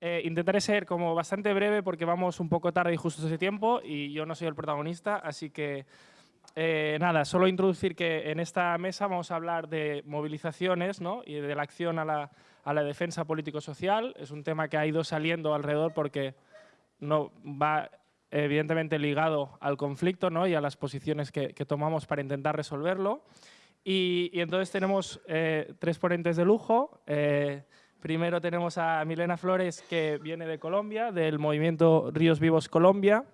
Eh, intentaré ser como bastante breve porque vamos un poco tarde y justo ese tiempo y yo no soy el protagonista, así que eh, nada, solo introducir que en esta mesa vamos a hablar de movilizaciones ¿no? y de la acción a la, a la defensa político-social. Es un tema que ha ido saliendo alrededor porque no va evidentemente ligado al conflicto ¿no? y a las posiciones que, tomamos para intentar resolverlo. Y, entonces tenemos eh, tres ponentes de lujo. Primero tenemos a Milena Flores, que viene de Colombia, del movimiento Ríos Vivos Colombia.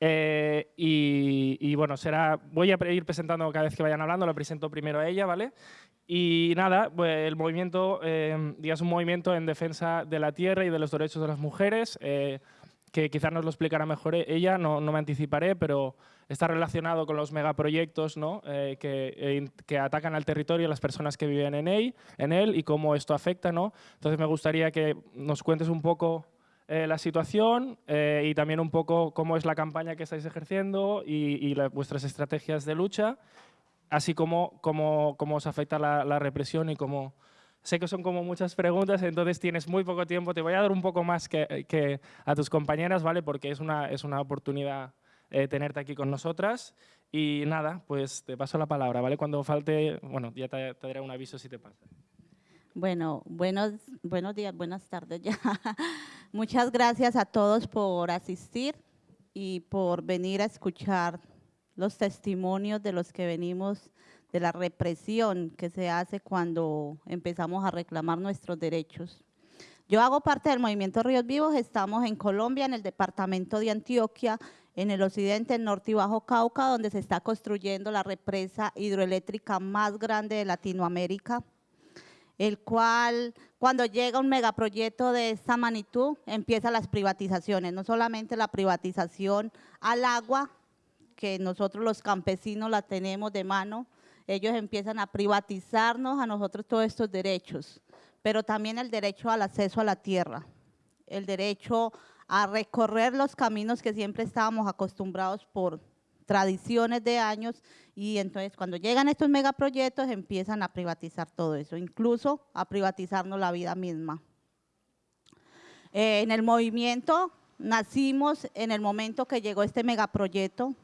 Eh, y, bueno, será, voy a ir presentando cada vez que vayan hablando, lo presento primero a ella, ¿vale? Y nada, pues el movimiento, eh, es un movimiento en defensa de la tierra y de los derechos de las mujeres, eh, que quizás nos lo explicará mejor ella, no, no me anticiparé, pero está relacionado con los megaproyectos ¿no? Eh, que, eh, que, atacan al territorio y a las personas que viven en él, en él y cómo esto afecta. ¿no? Entonces me gustaría que nos cuentes un poco eh, la situación y también un poco cómo es la campaña que estáis ejerciendo y, vuestras estrategias de lucha, así como cómo, cómo os afecta la represión y cómo Sé que son como muchas preguntas, entonces tienes muy poco tiempo. Te voy a dar un poco más que, que a tus compañeras, ¿vale? Porque es una, es una oportunidad eh, tenerte aquí con nosotras. Y nada, pues te paso la palabra, ¿vale? Cuando falte, bueno, ya te, daré un aviso si te pasa. Bueno, buenos, buenos días, buenas tardes ya. Muchas gracias a todos por asistir y por venir a escuchar los testimonios de los que venimos de la represión que se hace cuando empezamos a reclamar nuestros derechos. Yo hago parte del Movimiento Ríos Vivos, estamos en Colombia, en el departamento de Antioquia, en el occidente, norte y bajo Cauca, donde se está construyendo la represa hidroeléctrica más grande de Latinoamérica, el cual, cuando llega un megaproyecto de esta magnitud, empiezan las privatizaciones, no solamente la privatización al agua, que nosotros los campesinos la tenemos de mano, ellos empiezan a privatizarnos a nosotros todos estos derechos, pero también el derecho al acceso a la tierra, el derecho a recorrer los caminos que siempre estábamos acostumbrados por tradiciones de años y entonces cuando llegan estos megaproyectos empiezan a privatizar todo eso, incluso a privatizarnos la vida misma. Eh, en el movimiento nacimos en el momento que llegó este megaproyecto,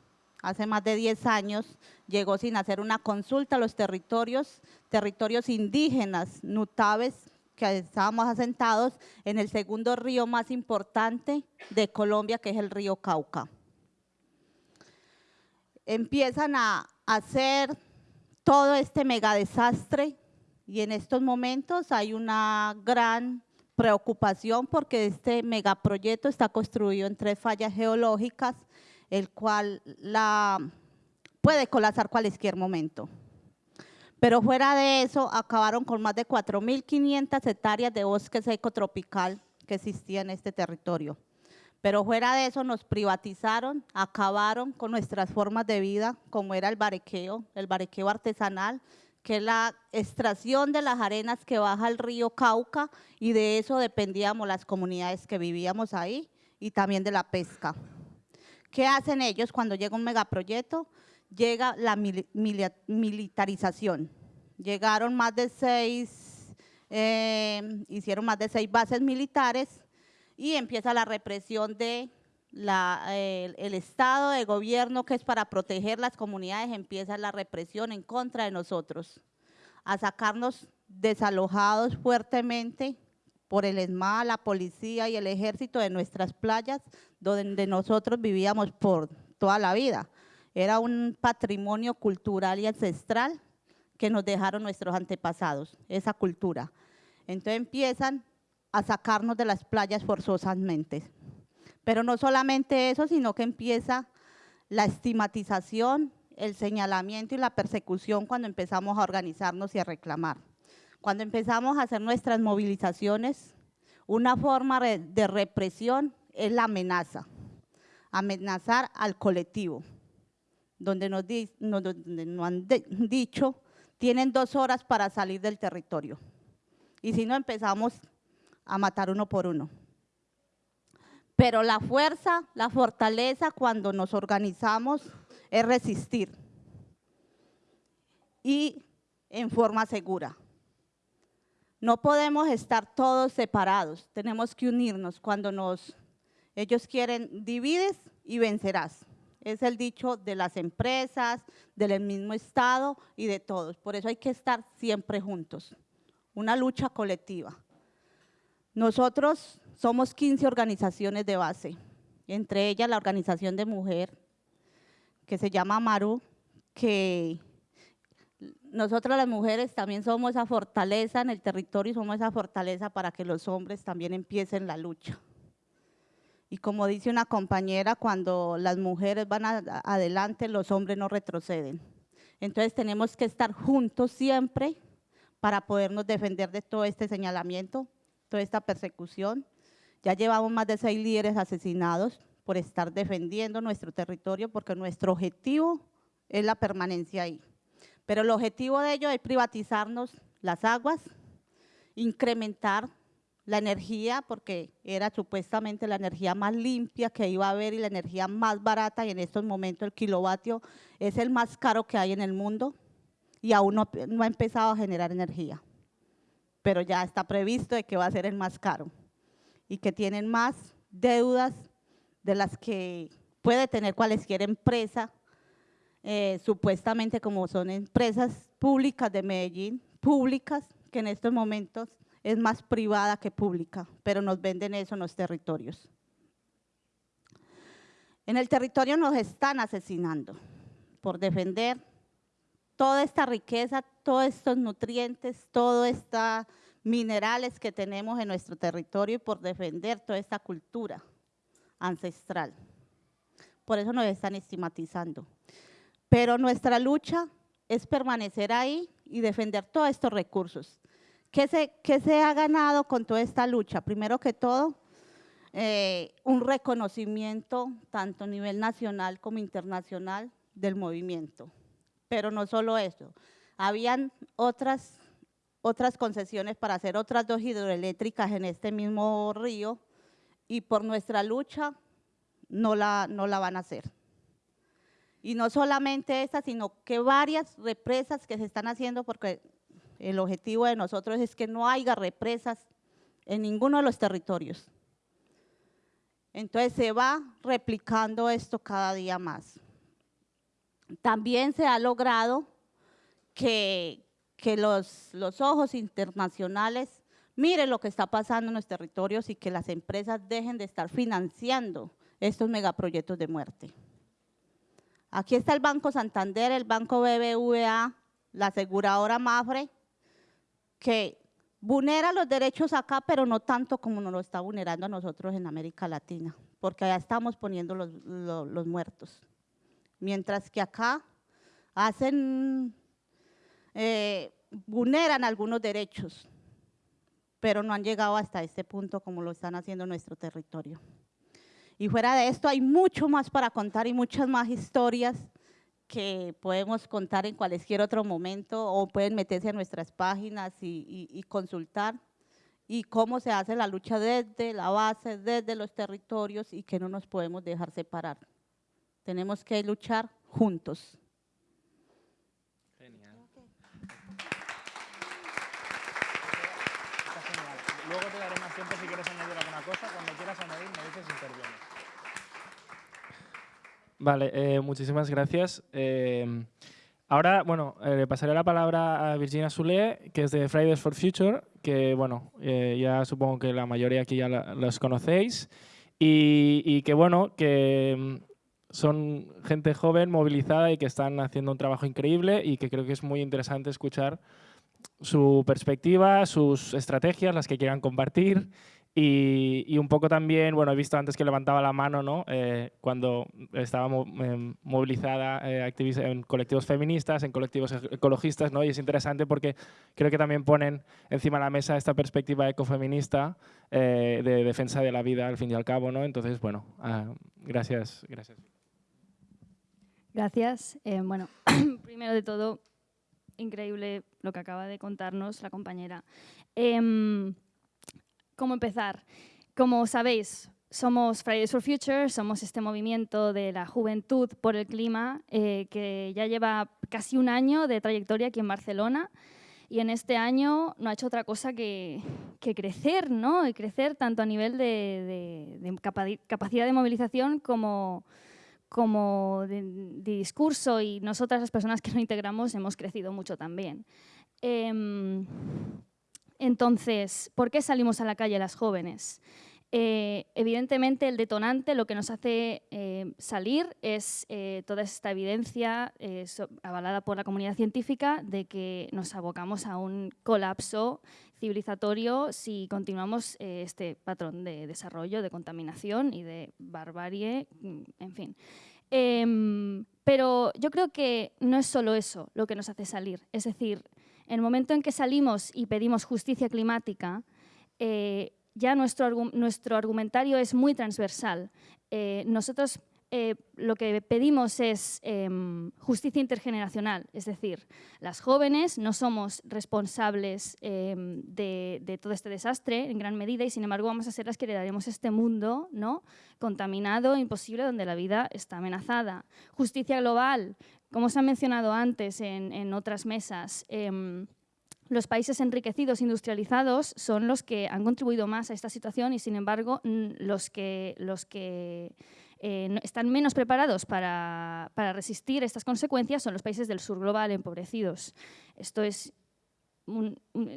hace más de 10 años, llegó sin hacer una consulta a los territorios, territorios indígenas, nutaves, que estábamos asentados en el segundo río más importante de Colombia, que es el río Cauca. Empiezan a hacer todo este mega desastre y en estos momentos hay una gran preocupación porque este megaproyecto está construido en tres fallas geológicas el cual la puede colapsar cualquier momento. Pero fuera de eso, acabaron con más de 4.500 hectáreas de bosque seco tropical que existía en este territorio. Pero fuera de eso nos privatizaron, acabaron con nuestras formas de vida, como era el barequeo, el barequeo artesanal, que es la extracción de las arenas que baja el río Cauca y de eso dependíamos las comunidades que vivíamos ahí y también de la pesca. ¿Qué hacen ellos cuando llega un megaproyecto? Llega la militarización. Llegaron más de seis, eh, hicieron más de seis bases militares y empieza la represión de el, Estado, de gobierno, que es para proteger las comunidades, empieza la represión en contra de nosotros, a sacarnos desalojados fuertemente, por el ESMA, la policía y el ejército de nuestras playas, donde nosotros vivíamos por toda la vida. Era un patrimonio cultural y ancestral que nos dejaron nuestros antepasados, esa cultura. Entonces empiezan a sacarnos de las playas forzosamente. Pero no solamente eso, sino que empieza la estigmatización, el señalamiento y la persecución cuando empezamos a organizarnos y a reclamar. Cuando empezamos a hacer nuestras movilizaciones, una forma de represión es la amenaza, amenazar al colectivo, donde nos, han dicho, tienen dos horas para salir del territorio. Y si no, empezamos a matar uno por uno. Pero la fuerza, la fortaleza cuando nos organizamos es resistir y en forma segura No podemos estar todos separados, tenemos que unirnos. Cuando nos, ellos quieren, divides y vencerás. Es el dicho de las empresas, del mismo Estado y de todos. Por eso hay que estar siempre juntos. Una lucha colectiva. Nosotros somos 15 organizaciones de base, entre ellas la organización de mujer, que se llama Maru, que nosotros las mujeres también somos esa fortaleza en el territorio, somos esa fortaleza para que los hombres también empiecen la lucha. Y como dice una compañera, cuando las mujeres van adelante, los hombres no retroceden. Entonces tenemos que estar juntos siempre para podernos defender de todo este señalamiento, toda esta persecución. Ya llevamos más de seis líderes asesinados por estar defendiendo nuestro territorio, porque nuestro objetivo es la permanencia ahí. Pero el objetivo de ello es privatizarnos las aguas, incrementar la energía, porque era supuestamente la energía más limpia que iba a haber y la energía más barata, y en estos momentos el kilovatio es el más caro que hay en el mundo y aún no, ha empezado a generar energía. Pero ya está previsto de que va a ser el más caro y que tienen más deudas de las que puede tener cualquier empresa, eh, supuestamente como son empresas públicas de Medellín, públicas, que en estos momentos es más privada que pública, pero nos venden eso en los territorios. En el territorio nos están asesinando por defender toda esta riqueza, todos estos nutrientes, todos estos minerales que tenemos en nuestro territorio y por defender toda esta cultura ancestral. Por eso nos están estigmatizando. Pero nuestra lucha es permanecer ahí y defender todos estos recursos. ¿Qué se, ha ganado con toda esta lucha? Primero que todo, eh, un reconocimiento tanto a nivel nacional como internacional del movimiento. Pero no solo eso, habían otras, otras concesiones para hacer otras dos hidroeléctricas en este mismo río y por nuestra lucha no la van a hacer. Y no solamente esta, sino que varias represas que se están haciendo porque el objetivo de nosotros es que no haya represas en ninguno de los territorios. Entonces se va replicando esto cada día más. También se ha logrado que, los, los ojos internacionales miren lo que está pasando en los territorios y que las empresas dejen de estar financiando estos megaproyectos de muerte. Aquí está el Banco Santander, el Banco BBVA, la aseguradora Mafre, que vulnera los derechos acá, pero no tanto como nos lo está vulnerando a nosotros en América Latina, porque allá estamos poniendo los, muertos. Mientras que acá hacen, eh, vulneran algunos derechos, pero no han llegado hasta este punto como lo están haciendo en nuestro territorio. Y fuera de esto hay mucho más para contar y muchas más historias que podemos contar en cualquier otro momento o pueden meterse a nuestras páginas y, consultar y cómo se hace la lucha desde la base, desde los territorios y que no nos podemos dejar separar. Tenemos que luchar juntos. Genial. Luego te daré más tiempo si quieres añadir alguna cosa. Cuando quieras añadir me dices interviene. Vale, eh, muchísimas gracias. Eh, ahora, bueno, eh, le pasaré la palabra a Virginia Sule, que es de Fridays for Future, que, bueno, ya supongo que la mayoría aquí ya los conocéis, y, y, que, bueno, que mm, son gente joven, movilizada y que están haciendo un trabajo increíble y que creo que es muy interesante escuchar su perspectiva, sus estrategias, las que quieran compartir y, un poco también, bueno, he visto antes que levantaba la mano, ¿no? Eh, cuando estaba em, movilizada eh, en colectivos feministas, en colectivos ecologistas, ¿no? Y es interesante porque creo que también ponen encima de la mesa esta perspectiva ecofeminista eh, de defensa de la vida, al fin y al cabo, ¿no? Entonces, bueno, ah, gracias, gracias. Gracias. bueno, primero de todo, increíble lo que acaba de contarnos la compañera. ¿Cómo empezar? Como sabéis, somos Fridays for Future, somos este movimiento de la juventud por el clima eh, que ya lleva casi un año de trayectoria aquí en Barcelona. y en este año no ha hecho otra cosa que, crecer, ¿no? Y crecer tanto a nivel de, capacidad de movilización como, como de, discurso y nosotras las personas que lo integramos hemos crecido mucho también. Em, entonces, ¿por qué salimos a la calle las jóvenes? Eh, evidentemente, el detonante, lo que nos hace eh, salir es eh, toda esta evidencia avalada por la comunidad científica de que nos abocamos a un colapso civilizatorio si continuamos este patrón de desarrollo, de contaminación y de barbarie, mm, en fin. Em, pero yo creo que no es solo eso lo que nos hace salir. Es decir, en el momento en que salimos y pedimos justicia climática, ya nuestro, nuestro argumentario es muy transversal. Eh, nosotros eh, lo que pedimos es em, justicia intergeneracional, es decir, las jóvenes no somos responsables em, de, todo este desastre en gran medida y sin embargo vamos a ser las que heredaremos este mundo ¿no? contaminado, imposible, donde la vida está amenazada. Justicia global, como se ha mencionado antes en, otras mesas, em, los países enriquecidos, industrializados, son los que han contribuido más a esta situación y, sin embargo, los que, eh, están menos preparados para, para, resistir estas consecuencias son los países del sur global empobrecidos. Esto es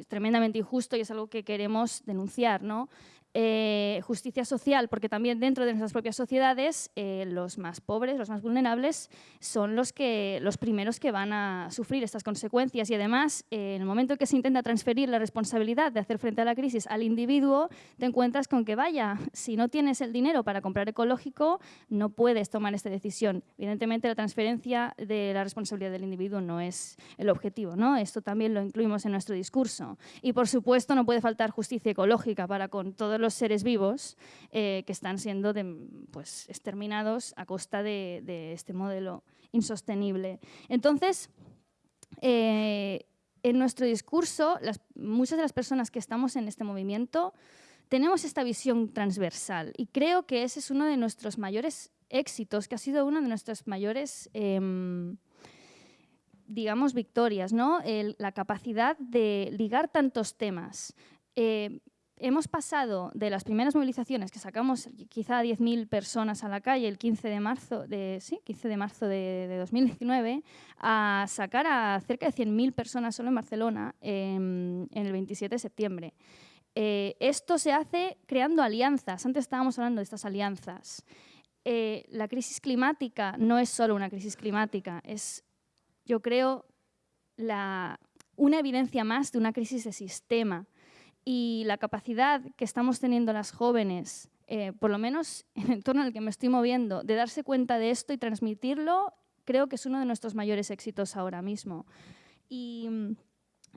tremendamente injusto y es algo que queremos denunciar. ¿no? Eh, justicia social, porque también dentro de nuestras propias sociedades eh, los más pobres, los más vulnerables, son los, que, los primeros que van a sufrir estas consecuencias y además eh, en el momento en que se intenta transferir la responsabilidad de hacer frente a la crisis al individuo, te encuentras con que vaya, si no tienes el dinero para comprar ecológico, no puedes tomar esta decisión. Evidentemente la transferencia de la responsabilidad del individuo no es el objetivo, ¿no? esto también lo incluimos en nuestro discurso. Y por supuesto no puede faltar justicia ecológica para con todos los seres vivos eh, que están siendo pues, exterminados a costa de, este modelo insostenible. Entonces, eh, en nuestro discurso, muchas de las personas que estamos en este movimiento tenemos esta visión transversal y creo que ese es uno de nuestros mayores éxitos, que ha sido una de nuestras mayores, em, digamos, victorias, ¿no? la capacidad de ligar tantos temas. Eh, hemos pasado de las primeras movilizaciones que sacamos quizá 10.000 personas a la calle el 15 de marzo de, sí, 15 de, marzo de, 2019 a sacar a cerca de 100.000 personas solo en Barcelona en, el 27 de septiembre. Eh, esto se hace creando alianzas. Antes estábamos hablando de estas alianzas. Eh, la crisis climática no es solo una crisis climática, es, yo creo, la, una evidencia más de una crisis de sistema y la capacidad que estamos teniendo las jóvenes, eh, por lo menos en el entorno en el que me estoy moviendo, de darse cuenta de esto y transmitirlo, creo que es uno de nuestros mayores éxitos ahora mismo. Y,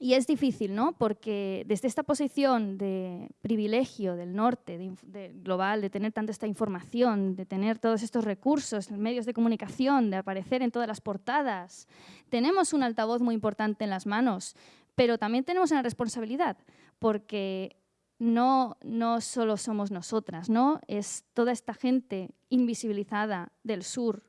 es difícil, ¿no? Porque desde esta posición de privilegio del norte, global, de tener tanta esta información, de tener todos estos recursos, medios de comunicación, de aparecer en todas las portadas, tenemos un altavoz muy importante en las manos, pero también tenemos una responsabilidad porque no, no solo somos nosotras, ¿no? es toda esta gente invisibilizada del sur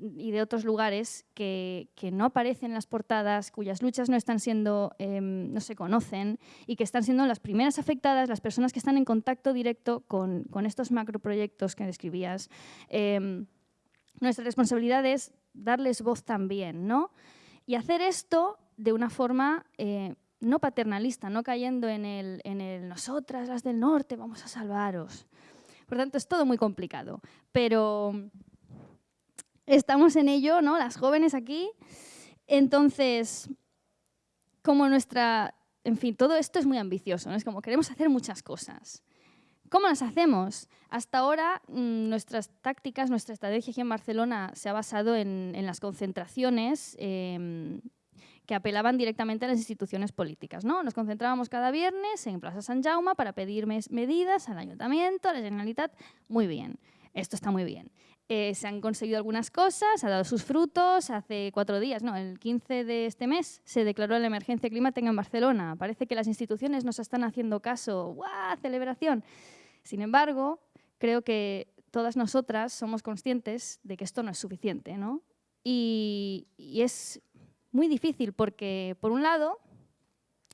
y de otros lugares que, no aparecen en las portadas, cuyas luchas no están siendo, em, no se conocen y que están siendo las primeras afectadas, las personas que están en contacto directo con, estos macroproyectos que describías. Em, nuestra responsabilidad es darles voz también, ¿no? Y hacer esto de una forma eh, no paternalista, no cayendo en el, en el nosotras, las del norte, vamos a salvaros. Por tanto, es todo muy complicado. Pero estamos en ello, ¿no? Las jóvenes aquí. Entonces, como nuestra... En fin, todo esto es muy ambicioso, ¿no? Es como queremos hacer muchas cosas. ¿Cómo las hacemos? Hasta ahora mm, nuestras tácticas, nuestra estrategia aquí en Barcelona se ha basado en, las concentraciones, em, que apelaban directamente a las instituciones políticas. ¿no? Nos concentrábamos cada viernes en Plaza San Jaume para pedir medidas al Ayuntamiento, a la Generalitat. Muy bien, esto está muy bien. Eh, se han conseguido algunas cosas, ha dado sus frutos. Hace cuatro días, no, el 15 de este mes, se declaró la emergencia climática en Barcelona. Parece que las instituciones nos están haciendo caso. ¡Guau! ¡Celebración! Sin embargo, creo que todas nosotras somos conscientes de que esto no es suficiente, ¿no? Y, y es muy difícil porque, por un lado,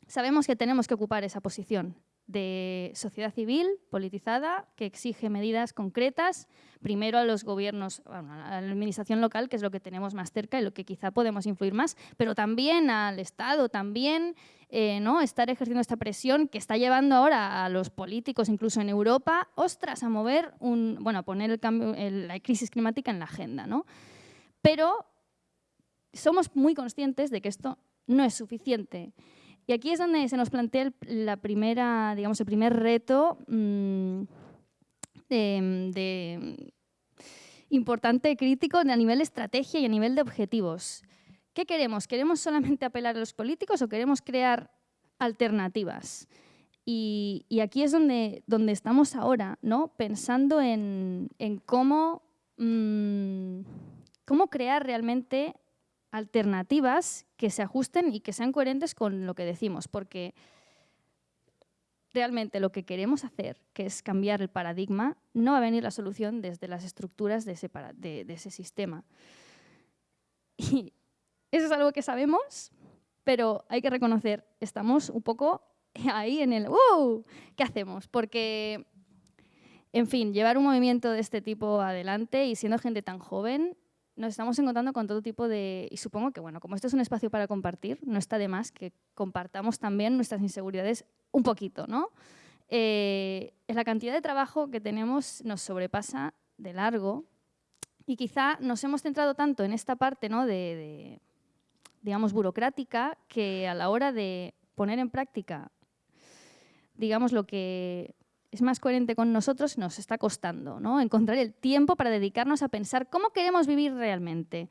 sabemos que tenemos que ocupar esa posición de sociedad civil politizada que exige medidas concretas, primero a los gobiernos, a la administración local, que es lo que tenemos más cerca y lo que quizá podemos influir más, pero también al Estado, también eh, ¿no? estar ejerciendo esta presión que está llevando ahora a los políticos, incluso en Europa, ostras, a mover, un, bueno, a poner el cambio, la crisis climática en la agenda. ¿no? Pero somos muy conscientes de que esto no es suficiente. Y aquí es donde se nos plantea el, la primera, digamos, el primer reto mm, de, importante, crítico a nivel de estrategia y a nivel de objetivos. ¿Qué queremos? ¿Queremos solamente apelar a los políticos o queremos crear alternativas? Y, aquí es donde, donde estamos ahora, ¿no? pensando en, cómo, mm, cómo crear realmente alternativas que se ajusten y que sean coherentes con lo que decimos, porque realmente lo que queremos hacer, que es cambiar el paradigma, no va a venir la solución desde las estructuras de ese, de, ese sistema. Y eso es algo que sabemos, pero hay que reconocer, estamos un poco ahí en el ¡uh! ¿Qué hacemos? Porque, en fin, llevar un movimiento de este tipo adelante y siendo gente tan joven nos estamos encontrando con todo tipo de... Y supongo que, bueno, como esto es un espacio para compartir, no está de más que compartamos también nuestras inseguridades un poquito, ¿no? Eh, la cantidad de trabajo que tenemos nos sobrepasa de largo y quizá nos hemos centrado tanto en esta parte, ¿no? de digamos, burocrática que a la hora de poner en práctica, digamos, lo que es más coherente con nosotros, nos está costando, ¿no? Encontrar el tiempo para dedicarnos a pensar cómo queremos vivir realmente.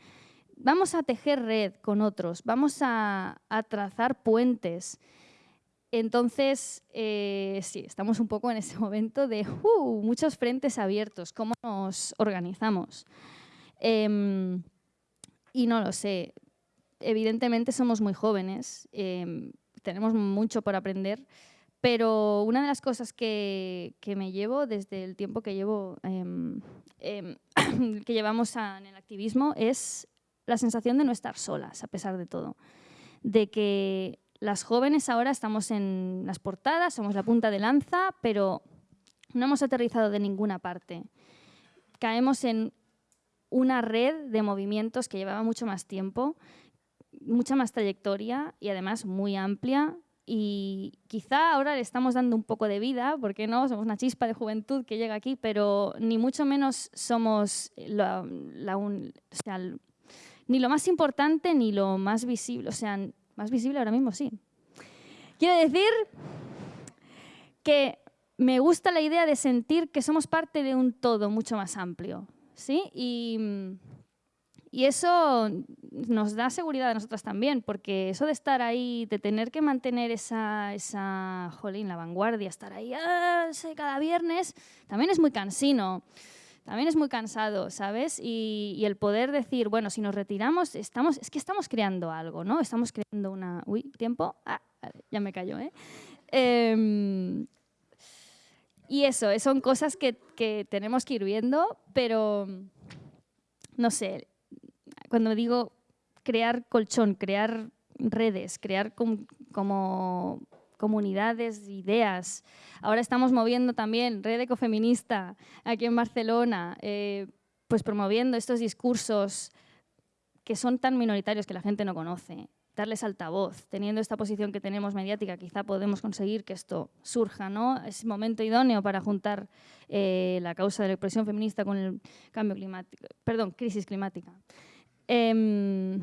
Vamos a tejer red con otros, vamos a, trazar puentes. Entonces, eh, sí, estamos un poco en ese momento de uh, muchos frentes abiertos, cómo nos organizamos. Em, y no lo sé, evidentemente somos muy jóvenes, em, tenemos mucho por aprender, pero una de las cosas que, me llevo desde el tiempo que, llevo, em, em, que llevamos en el activismo es la sensación de no estar solas, a pesar de todo. De que las jóvenes ahora estamos en las portadas, somos la punta de lanza, pero no hemos aterrizado de ninguna parte. Caemos en una red de movimientos que llevaba mucho más tiempo, mucha más trayectoria y además muy amplia, y quizá ahora le estamos dando un poco de vida, porque no, somos una chispa de juventud que llega aquí, pero ni mucho menos somos ni lo más importante ni lo más visible, o sea, más visible ahora mismo sí. Quiero decir que me gusta la idea de sentir que somos parte de un todo mucho más amplio, ¿sí? Y y eso nos da seguridad a nosotras también, porque eso de estar ahí, de tener que mantener esa, esa jolín, la vanguardia, estar ahí ah, cada viernes, también es muy cansino, también es muy cansado, ¿sabes? Y, el poder decir, bueno, si nos retiramos, estamos, es que estamos creando algo, ¿no? Estamos creando una... Uy, tiempo. Ah, ya me cayó, ¿eh? Em, y eso, son cosas que, que tenemos que ir viendo, pero no sé, cuando digo crear colchón, crear redes, crear como comunidades, ideas. Ahora estamos moviendo también Red Ecofeminista aquí en Barcelona, eh, pues promoviendo estos discursos que son tan minoritarios que la gente no conoce, darles altavoz, teniendo esta posición que tenemos mediática, quizá podemos conseguir que esto surja, ¿no? Es momento idóneo para juntar eh, la causa de la expresión feminista con el cambio climático, perdón, crisis climática. Em,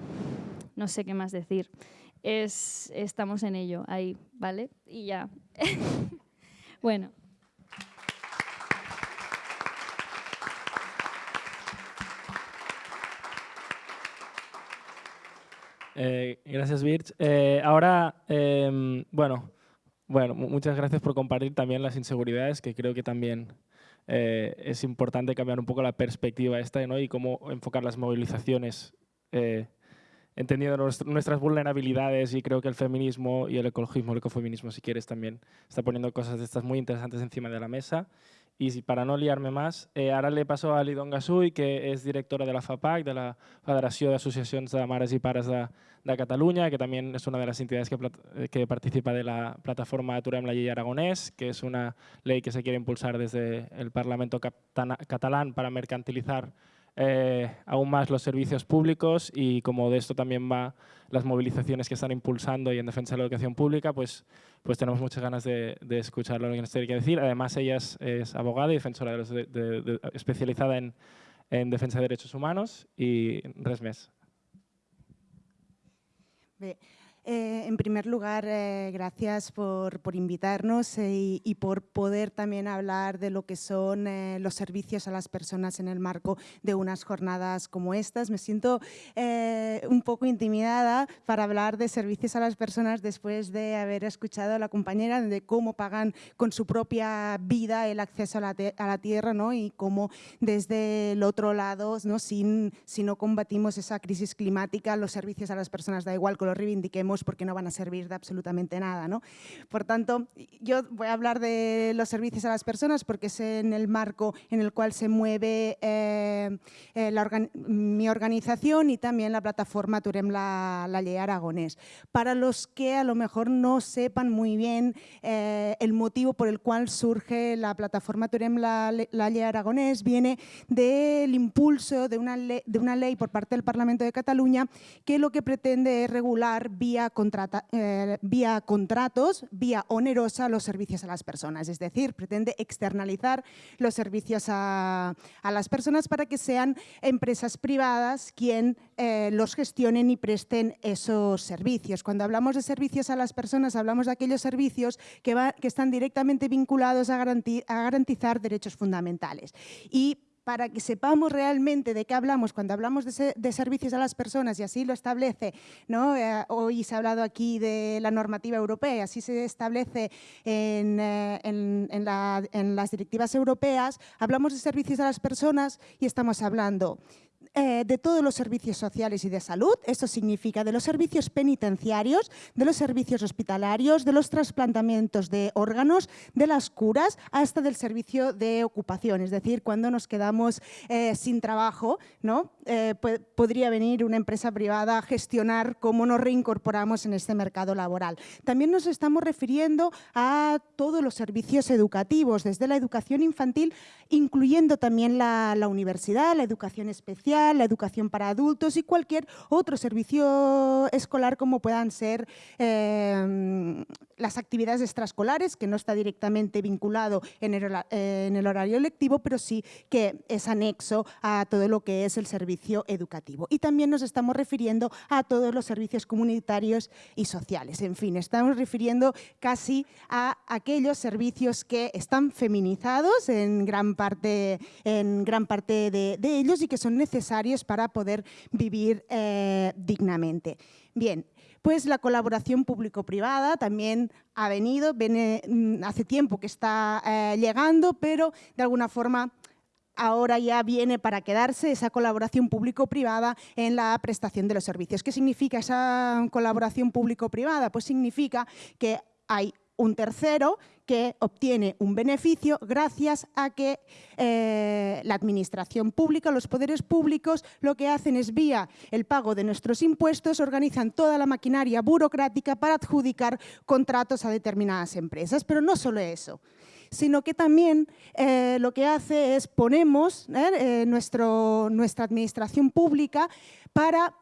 no sé qué más decir. Es, estamos en ello, ahí, ¿vale? Y ya. bueno. Eh, gracias, Birch. Eh, ahora, em, bueno, bueno, muchas gracias por compartir también las inseguridades, que creo que también eh, es importante cambiar un poco la perspectiva esta ¿no? y cómo enfocar las movilizaciones eh, entendiendo nuestras vulnerabilidades y creo que el feminismo y el ecologismo, el ecofeminismo si quieres también, está poniendo cosas de estas muy interesantes encima de la mesa Y para no liarme más, eh, ahora le paso a Lidon Gasuy, que es directora de la FAPAC, de la Federación de Asociaciones de Mares y Pares de, de Cataluña, que también es una de las entidades que, eh, que participa de la plataforma Aturem la Ley Aragonés, que es una ley que se quiere impulsar desde el Parlamento catalán para mercantilizar eh, aún más los servicios públicos y como de esto también va las movilizaciones que están impulsando y en defensa de la educación pública, pues, pues tenemos muchas ganas de, escuchar lo que nos tiene que decir. Además, ella es, abogada y defensora de especializada en, en, defensa de derechos humanos y res més. Eh, en primer lugar, eh, gracias por, invitarnos eh, y, por poder también hablar de lo que son los servicios a las personas en el marco de unas jornadas como estas. Me siento un poco intimidada para hablar de servicios a las personas después de haber escuchado a la compañera de cómo pagan con su propia vida el acceso a la, tierra ¿no? y cómo desde el otro lado, ¿no? Sin, si no combatimos esa crisis climática, los servicios a las personas, da igual que lo reivindiquemos, porque no van a servir de absolutamente nada. ¿no? Por tanto, yo voy a hablar de los servicios a las personas porque es en el marco en el cual se mueve eh, eh, mi organización y también la plataforma Turem la, la Ley Aragonés. Para los que a lo mejor no sepan muy bien eh, el motivo por el cual surge la plataforma Turem la, la Ley Aragonés, viene del impulso de una, de una ley por parte del Parlamento de Cataluña que lo que pretende es regular vía eh, vía, contratos, vía onerosa los servicios a las personas. Es decir, pretende externalizar los servicios a, las personas para que sean empresas privadas quien eh, los gestionen y presten esos servicios. Cuando hablamos de servicios a las personas, hablamos de aquellos servicios que, que están directamente vinculados a, a garantizar derechos fundamentales. Y para que sepamos realmente de qué hablamos cuando hablamos de, servicios a las personas y así lo establece, ¿no? Eh, hoy se ha hablado aquí de la normativa europea, así se establece en, eh, en, las directivas europeas, hablamos de servicios a las personas y estamos hablando eh, de todos los servicios sociales y de salud, esto significa de los servicios penitenciarios, de los servicios hospitalarios, de los trasplantamientos de órganos, de las curas, hasta del servicio de ocupación, es decir, cuando nos quedamos eh, sin trabajo, ¿no? Eh, podría venir una empresa privada a gestionar cómo nos reincorporamos en este mercado laboral. También nos estamos refiriendo a todos los servicios educativos, desde la educación infantil, incluyendo también la universidad, la educación especial, la educación para adultos y cualquier otro servicio escolar como puedan ser em, las actividades extraescolares, que no está directamente vinculado en el, horario lectivo, pero sí que es anexo a todo lo que es el servicio educativo. Y también nos estamos refiriendo a todos los servicios comunitarios y sociales. En fin, estamos refiriendo casi a aquellos servicios que están feminizados en gran parte, en gran parte de ellos y que son necesarios para poder vivir eh, dignamente. Bien, pues la colaboración público-privada también ha venido, viene, mm, hace tiempo que está eh, llegando, pero de alguna forma ahora ya viene para quedarse esa colaboración público-privada en la prestación de los servicios. ¿Qué significa esa colaboración público-privada? Pues significa que hay un tercero que obtiene un beneficio gracias a que eh, la administración pública, los poderes públicos, lo que hacen es vía el pago de nuestros impuestos, organizan toda la maquinaria burocrática para adjudicar contratos a determinadas empresas. Pero no solo eso, sino que también eh, lo que hace es ponemos eh, nuestra administración pública para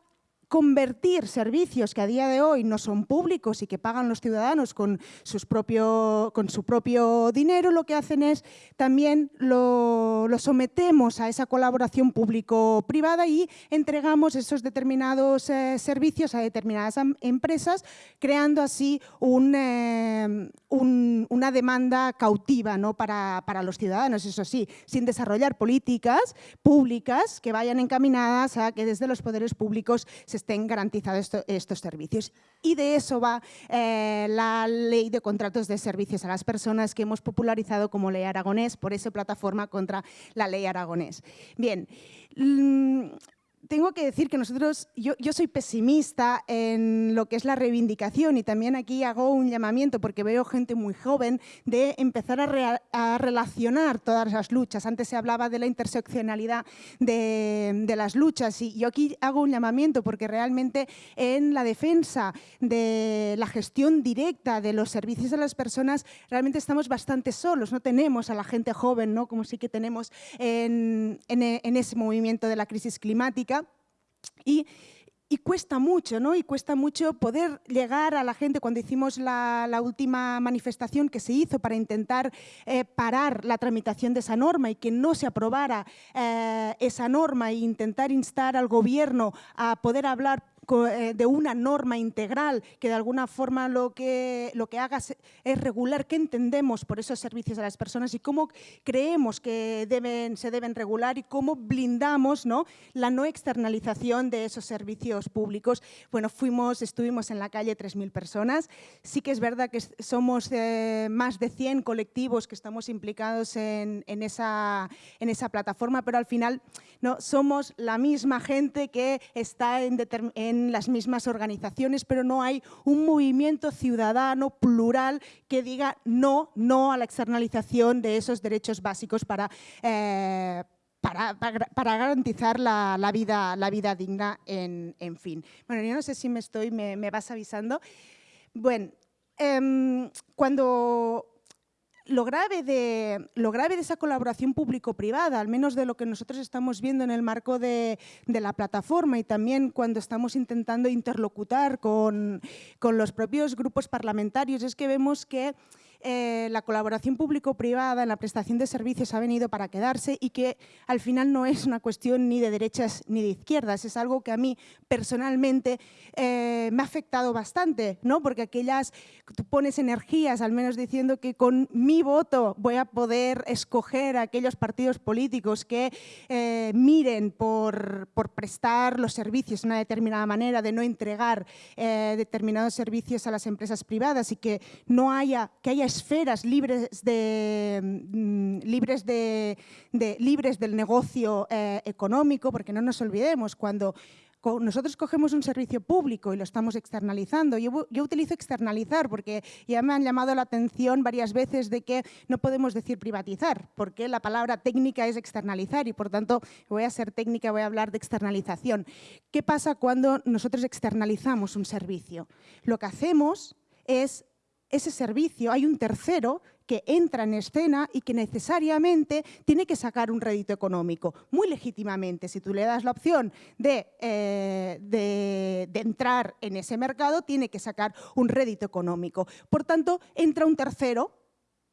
convertir servicios que a día de hoy no son públicos y que pagan los ciudadanos con, sus propio, con su propio dinero, lo que hacen es también lo, sometemos a esa colaboración público-privada y entregamos esos determinados eh, servicios a determinadas empresas, creando así eh, una demanda cautiva ¿no? para, para los ciudadanos, eso sí, sin desarrollar políticas públicas que vayan encaminadas a que desde los poderes públicos se estén garantizados estos servicios. Y de eso va eh, la ley de contratos de servicios a las personas que hemos popularizado como ley aragonés, por eso plataforma contra la ley aragonés. Bien, mm, tengo que decir que nosotros, yo, yo, soy pesimista en lo que es la reivindicación y también aquí hago un llamamiento porque veo gente muy joven de empezar a, relacionar todas las luchas. Antes se hablaba de la interseccionalidad de, las luchas y yo aquí hago un llamamiento porque realmente en la defensa de la gestión directa de los servicios a las personas realmente estamos bastante solos, no tenemos a la gente joven, ¿no? como sí que tenemos en, en, en ese movimiento de la crisis climática y, cuesta mucho, ¿no? Y cuesta mucho poder llegar a la gente. Cuando hicimos la, última manifestación que se hizo para intentar eh, parar la tramitación de esa norma y que no se aprobara eh, esa norma e intentar instar al gobierno a poder hablar de una norma integral que de alguna forma lo que, lo que haga es regular qué entendemos por esos servicios a las personas y cómo creemos que deben, se deben regular y cómo blindamos ¿no? la no externalización de esos servicios públicos. Bueno, fuimos, estuvimos en la calle 3.000 personas. Sí que es verdad que somos eh, más de 100 colectivos que estamos implicados en, en, esa, en esa plataforma, pero al final no somos la misma gente que está en, en las mismas organizaciones, pero no hay un movimiento ciudadano plural que diga no, no a la externalización de esos derechos básicos para, eh, para, para, garantizar la, la, vida, la vida digna, en, en, fin. Bueno, yo no sé si me estoy, me, me vas avisando. Bueno, eh, cuando lo grave, de, esa colaboración público-privada, al menos de lo que nosotros estamos viendo en el marco de, la plataforma y también cuando estamos intentando interlocutar con los propios grupos parlamentarios, es que vemos que eh, la colaboración público-privada en la prestación de servicios ha venido para quedarse y que al final no es una cuestión ni de derechas ni de izquierdas, es algo que a mí personalmente eh, me ha afectado bastante, ¿no? porque aquellas, tú pones energías, al menos diciendo que con mi voto voy a poder escoger aquellos partidos políticos que eh, miren por, por, prestar los servicios de una determinada manera, de no entregar eh, determinados servicios a las empresas privadas y que no haya, que haya esferas libres, de, mm, libres, de, libres del negocio eh, económico, porque no nos olvidemos, cuando nosotros cogemos un servicio público y lo estamos externalizando. Yo, yo, utilizo externalizar porque ya me han llamado la atención varias veces de que no podemos decir privatizar, porque la palabra técnica es externalizar y por tanto voy a ser técnica, voy a hablar de externalización. ¿Qué pasa cuando nosotros externalizamos un servicio? Lo que hacemos es ese servicio, hay un tercero que entra en escena y que necesariamente tiene que sacar un rédito económico, muy legítimamente. Si tú le das la opción de, eh, de, de, entrar en ese mercado, tiene que sacar un rédito económico. Por tanto, entra un tercero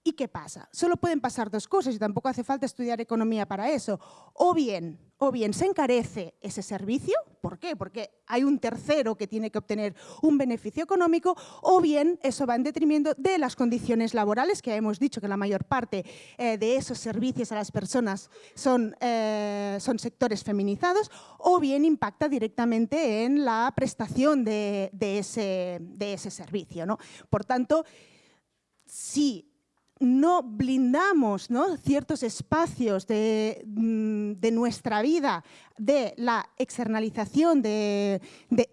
¿Y qué pasa? Solo pueden pasar dos cosas y tampoco hace falta estudiar economía para eso. O bien, o bien se encarece ese servicio, ¿por qué? Porque hay un tercero que tiene que obtener un beneficio económico, o bien eso va en detrimento de las condiciones laborales, que hemos dicho que la mayor parte eh, de esos servicios a las personas son, eh, son sectores feminizados, o bien impacta directamente en la prestación de, de, ese, de ese servicio. ¿no? Por tanto, si no blindamos ¿no? ciertos espacios de, mm, nuestra vida de la externalización, de, de,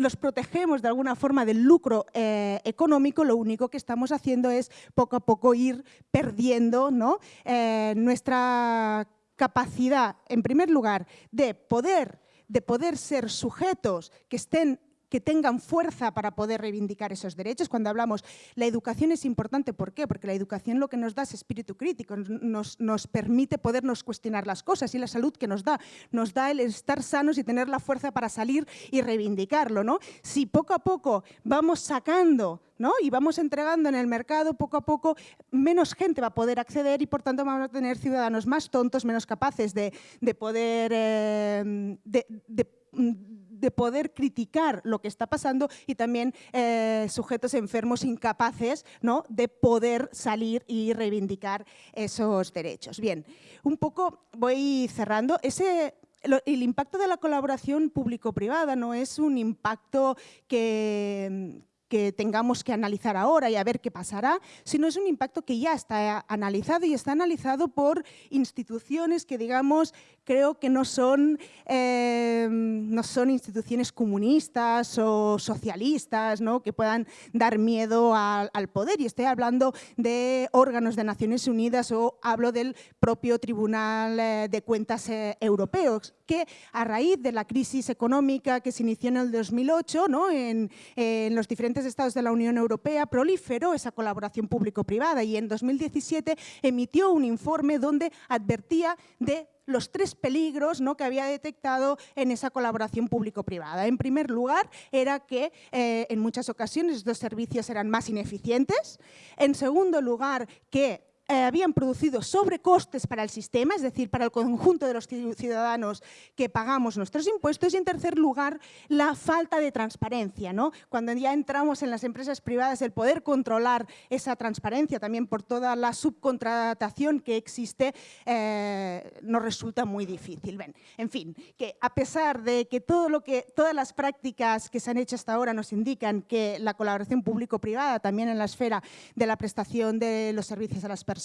los protegemos de alguna forma del lucro eh, económico, lo único que estamos haciendo es poco a poco ir perdiendo ¿no? eh, nuestra capacidad, en primer lugar, de poder, de poder ser sujetos que estén que tengan fuerza para poder reivindicar esos derechos. Cuando hablamos, la educación es importante, ¿por qué? Porque la educación lo que nos da es espíritu crítico, nos, nos permite podernos cuestionar las cosas y la salud que nos da, nos da el estar sanos y tener la fuerza para salir y reivindicarlo. ¿no? Si poco a poco vamos sacando ¿no? y vamos entregando en el mercado, poco a poco menos gente va a poder acceder y por tanto vamos a tener ciudadanos más tontos, menos capaces de, de poder... Eh, de poder criticar lo que está pasando y también eh, sujetos enfermos incapaces ¿no? de poder salir y reivindicar esos derechos. Bien, un poco voy cerrando. Ese, el impacto de la colaboración público-privada no es un impacto que, que tengamos que analizar ahora y a ver qué pasará, sino es un impacto que ya está analizado y está analizado por instituciones que, digamos, creo que no son, eh, no son instituciones comunistas o socialistas ¿no? que puedan dar miedo al, poder. Y estoy hablando de órganos de Naciones Unidas o hablo del propio Tribunal eh, de Cuentas eh, Europeos, que a raíz de la crisis económica que se inició en el 2008 ¿no? en los diferentes estados de la Unión Europea, proliferó esa colaboración público-privada y en 2017 emitió un informe donde advertía de los tres peligros ¿no? que había detectado en esa colaboración público-privada. En primer lugar, era que eh, en muchas ocasiones estos servicios eran más ineficientes. En segundo lugar, que eh, habían producido sobrecostes para el sistema, es decir, para el conjunto de los ciudadanos que pagamos nuestros impuestos. Y en tercer lugar, la falta de transparencia. ¿no? Cuando ya entramos en las empresas privadas, el poder controlar esa transparencia también por toda la subcontratación que existe eh, nos resulta muy difícil. Ven, en fin, que a pesar de que, todo lo que todas las prácticas que se han hecho hasta ahora nos indican que la colaboración público-privada también en la esfera de la prestación de los servicios a las personas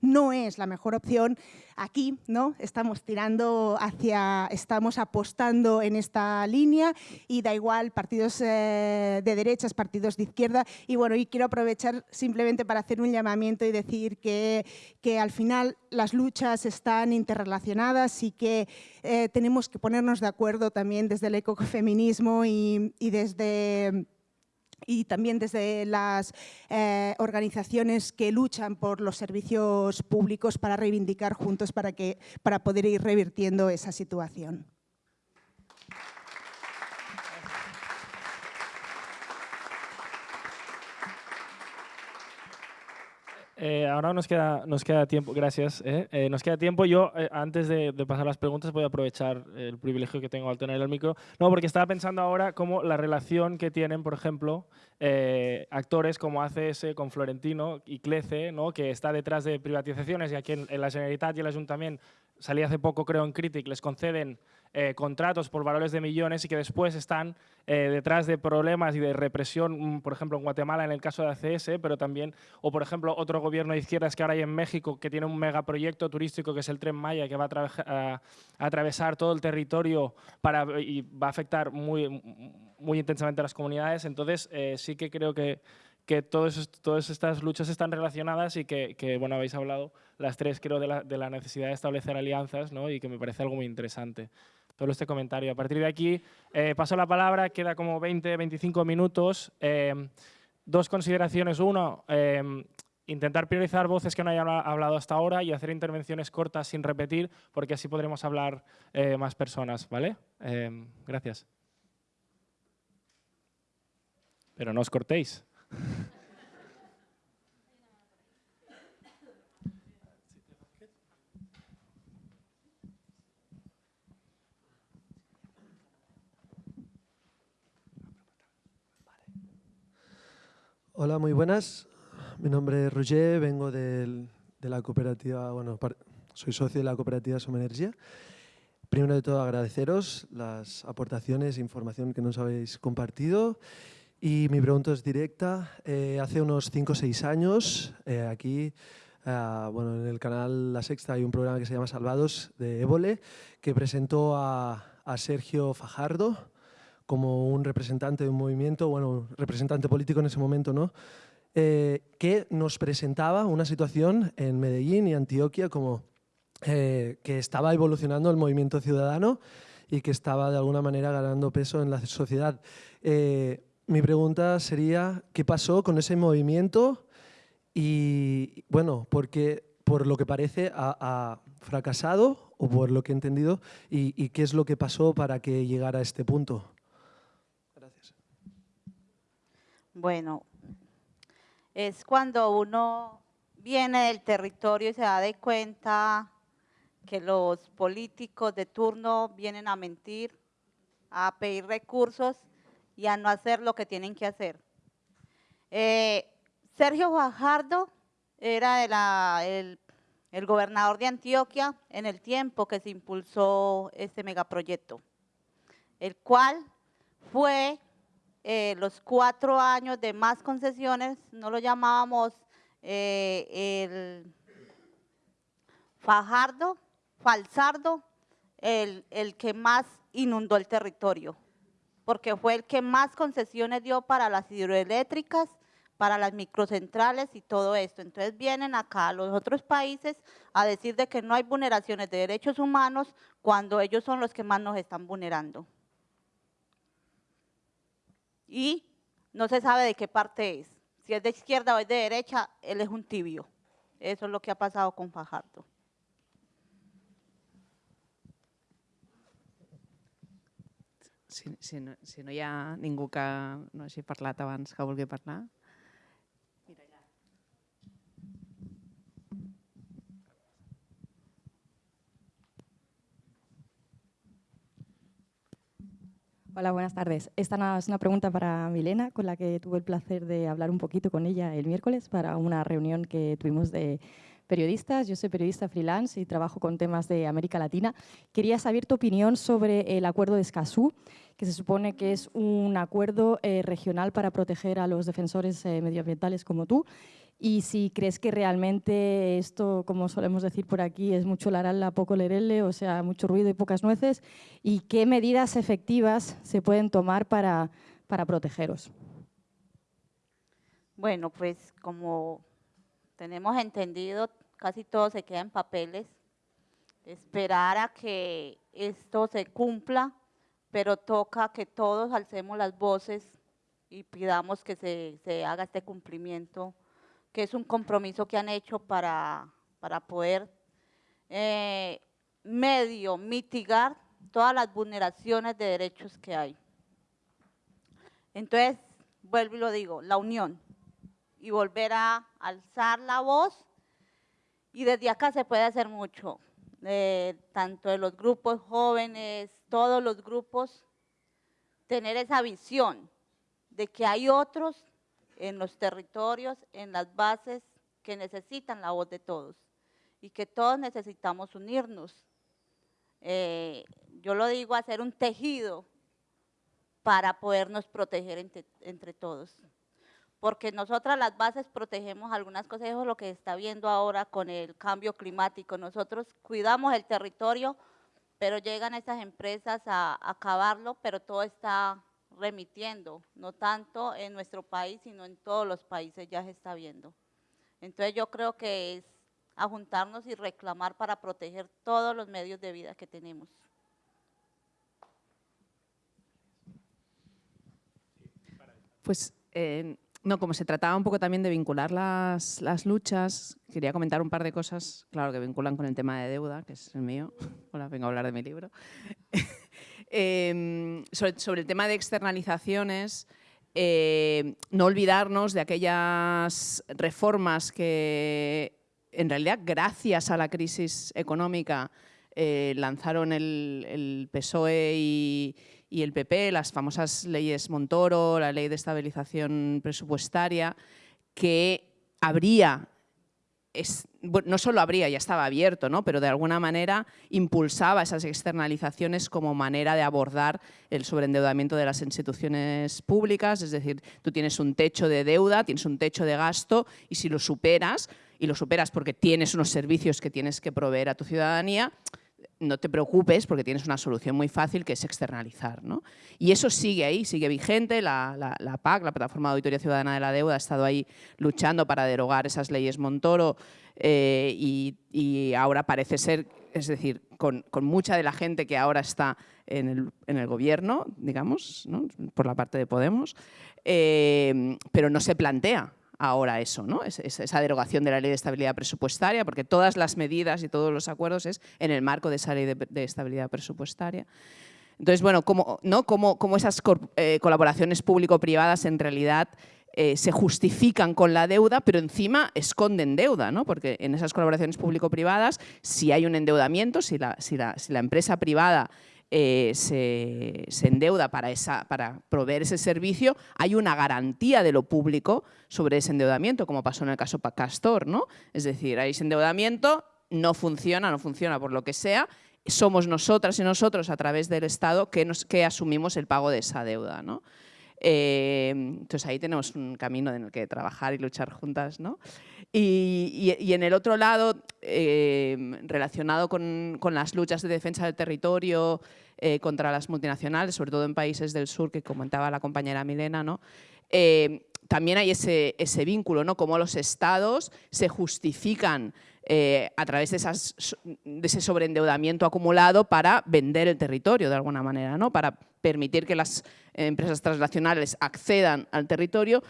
no es la mejor opción, aquí ¿no? estamos tirando hacia, estamos apostando en esta línea y da igual partidos eh, de derechas, partidos de izquierda y bueno, y quiero aprovechar simplemente para hacer un llamamiento y decir que, que al final las luchas están interrelacionadas y que eh, tenemos que ponernos de acuerdo también desde el ecofeminismo y, y desde y también desde las eh, organizaciones que luchan por los servicios públicos para reivindicar juntos para, que, para poder ir revirtiendo esa situación. Eh, ahora nos queda, nos queda tiempo, gracias. Eh. Eh, nos queda tiempo. Yo, antes de, pasar las preguntas, voy a aprovechar el privilegio que tengo al tener el micro. No, porque estaba pensando ahora cómo la relación que tienen, por ejemplo, actores como ACS con Florentino y Clece, que está detrás de privatizaciones y aquí en, en la Generalitat y el Ayuntamiento, salí hace poco creo en Critic, les conceden eh, contratos por valores de millones y que después están eh, detrás de problemas y de represión, mm, por ejemplo, en Guatemala en el caso de ACS, pero también, o por ejemplo, otro gobierno de izquierdas que ahora hay en México que tiene un megaproyecto turístico que es el Tren Maya, que va a, atravesar todo el territorio para, y va a afectar muy, muy intensamente a las comunidades. Entonces, eh, sí que creo que que todas estas luchas están relacionadas y que, bueno, habéis hablado las tres, creo, de la, de la, necesidad de establecer alianzas ¿no? y que me parece algo muy interesante todo este comentario. A partir de aquí, eh, paso la palabra, queda como 20, 25 minutos. Eh, dos consideraciones. Uno, eh, intentar priorizar voces que no hayan hablado hasta ahora y hacer intervenciones cortas sin repetir, porque así podremos hablar más personas. ¿vale? gracias. Pero no os cortéis. Hola, muy buenas. Mi nombre es Roger, vengo de la cooperativa, bueno, soy socio de la cooperativa Somenergia. Primero de todo agradeceros las aportaciones e información que nos habéis compartido. Y mi pregunta es directa. Eh, hace unos 5 o 6 años, eh, aquí, eh, bueno, en el canal La Sexta hay un programa que se llama Salvados de Évole, que presentó a, a Sergio Fajardo, como un representante de un movimiento, bueno, representante político en ese momento, ¿no? Eh, que nos presentaba una situación en Medellín y Antioquia como eh, que estaba evolucionando el movimiento ciudadano y que estaba de alguna manera ganando peso en la sociedad. Eh, mi pregunta sería, ¿qué pasó con ese movimiento? Y bueno, porque por lo que parece ha, fracasado o por lo que he entendido, y qué es lo que pasó para que llegara a este punto. Bueno, es cuando uno viene del territorio y se da de cuenta que los políticos de turno vienen a mentir, a pedir recursos y a no hacer lo que tienen que hacer. Eh, Sergio Guajardo era el, el gobernador de Antioquia en el tiempo que se impulsó este megaproyecto, el cual fue eh, los cuatro años de más concesiones, no lo llamábamos eh, el Fajardo, Falsardo, el, el que más inundó el territorio, porque fue el que más concesiones dio para las hidroeléctricas, para las microcentrales y todo esto. Entonces vienen acá los otros países a decir de que no hay vulneraciones de derechos humanos cuando ellos son los que más nos están vulnerando. Y no se sabe de qué parte es. Si es de izquierda o es de derecha, él es un tibio. Eso es lo que ha pasado con Fajardo. Si, si, no, si no hi ha ningú que no hagi parlat abans que vulgui parlar. Hola, buenas tardes. Esta es una pregunta para Milena, con la que tuve el placer de hablar un poquito con ella el miércoles para una reunión que tuvimos de periodistas. Yo soy periodista freelance y trabajo con temas de América Latina. Quería saber tu opinión sobre el acuerdo de Escazú, que se supone que es un acuerdo eh, regional para proteger a los defensores eh, medioambientales como tú y si crees que realmente esto, como solemos decir por aquí, es mucho laralla, poco lerele, o sea, mucho ruido y pocas nueces, y qué medidas efectivas se pueden tomar para, para protegeros. Bueno, pues como tenemos entendido, casi todo se queda en papeles, esperar a que esto se cumpla, pero toca que todos alcemos las voces y pidamos que se, se haga este cumplimiento que es un compromiso que han hecho para, para poder eh, medio mitigar todas las vulneraciones de derechos que hay. Entonces, vuelvo y lo digo, la unión y volver a alzar la voz y desde acá se puede hacer mucho, eh, tanto de los grupos jóvenes, todos los grupos, tener esa visión de que hay otros en los territorios, en las bases que necesitan la voz de todos y que todos necesitamos unirnos. Eh, yo lo digo, hacer un tejido para podernos proteger entre, todos. Porque nosotras las bases protegemos algunas cosas, lo que está viendo ahora con el cambio climático. Nosotros cuidamos el territorio, pero llegan esas empresas a acabarlo, pero todo está remitiendo, no tanto en nuestro país, sino en todos los países ya se está viendo. Entonces yo creo que es a juntarnos y reclamar para proteger todos los medios de vida que tenemos. Pues no, como se trataba un poco también de vincular las, las, luchas, quería comentar un par de cosas, claro, que vinculan con el tema de deuda, que es el mío. Hola, vengo a hablar de mi libro. Em, sobre, el tema de externalizaciones, eh, no olvidarnos de aquellas reformas que, en realidad, gracias a la crisis económica, eh, lanzaron el, PSOE y, y, el PP, las famosas leyes Montoro, la ley de estabilización presupuestaria, que habría no solo habría, ya estaba abierto, ¿no? pero de alguna manera impulsaba esas externalizaciones como manera de abordar el sobreendeudamiento de las instituciones públicas, es decir, tú tienes un techo de deuda, tienes un techo de gasto y si lo superas, y lo superas porque tienes unos servicios que tienes que proveer a tu ciudadanía, no te preocupes porque tienes una solución muy fácil que es externalizar. ¿no? Y eso sigue ahí, sigue vigente, la, la, PAC, la Plataforma de Auditoría Ciudadana de la Deuda, ha estado ahí luchando para derogar esas leyes Montoro eh, y, ahora parece ser, es decir, con, mucha de la gente que ahora está en el, en el gobierno, digamos, por la parte de Podemos, eh, pero no se plantea ahora eso, ¿no? esa derogación de la ley de estabilidad presupuestaria, porque todas las medidas y todos los acuerdos es en el marco de esa ley de, estabilidad presupuestaria. Entonces, bueno, cómo, ¿no? esas eh, colaboraciones público-privadas en realidad eh, se justifican con la deuda, pero encima esconden deuda, ¿no? porque en esas colaboraciones público-privadas, si hay un endeudamiento, si la, si la, si la empresa privada eh, se, endeuda para, esa, para proveer ese servicio, hay una garantía de lo público sobre ese endeudamiento, como pasó en el caso Castor. ¿no? Es decir, hay ese endeudamiento, no funciona, no funciona por lo que sea, somos nosotras y nosotros a través del Estado que, nos, que asumimos el pago de esa deuda. ¿no? Eh, entonces ahí tenemos un camino en el que trabajar y luchar juntas. ¿no? Y, en el otro lado, eh, relacionado con, las luchas de defensa del territorio eh, contra las multinacionales, sobre todo en países del sur, que comentaba la compañera Milena, ¿no? también hay ese, ese vínculo, ¿no? cómo los estados se justifican eh, a través de, ese sobreendeudamiento acumulado para vender el territorio de alguna manera, ¿no? para permitir que las empresas transnacionales accedan al territorio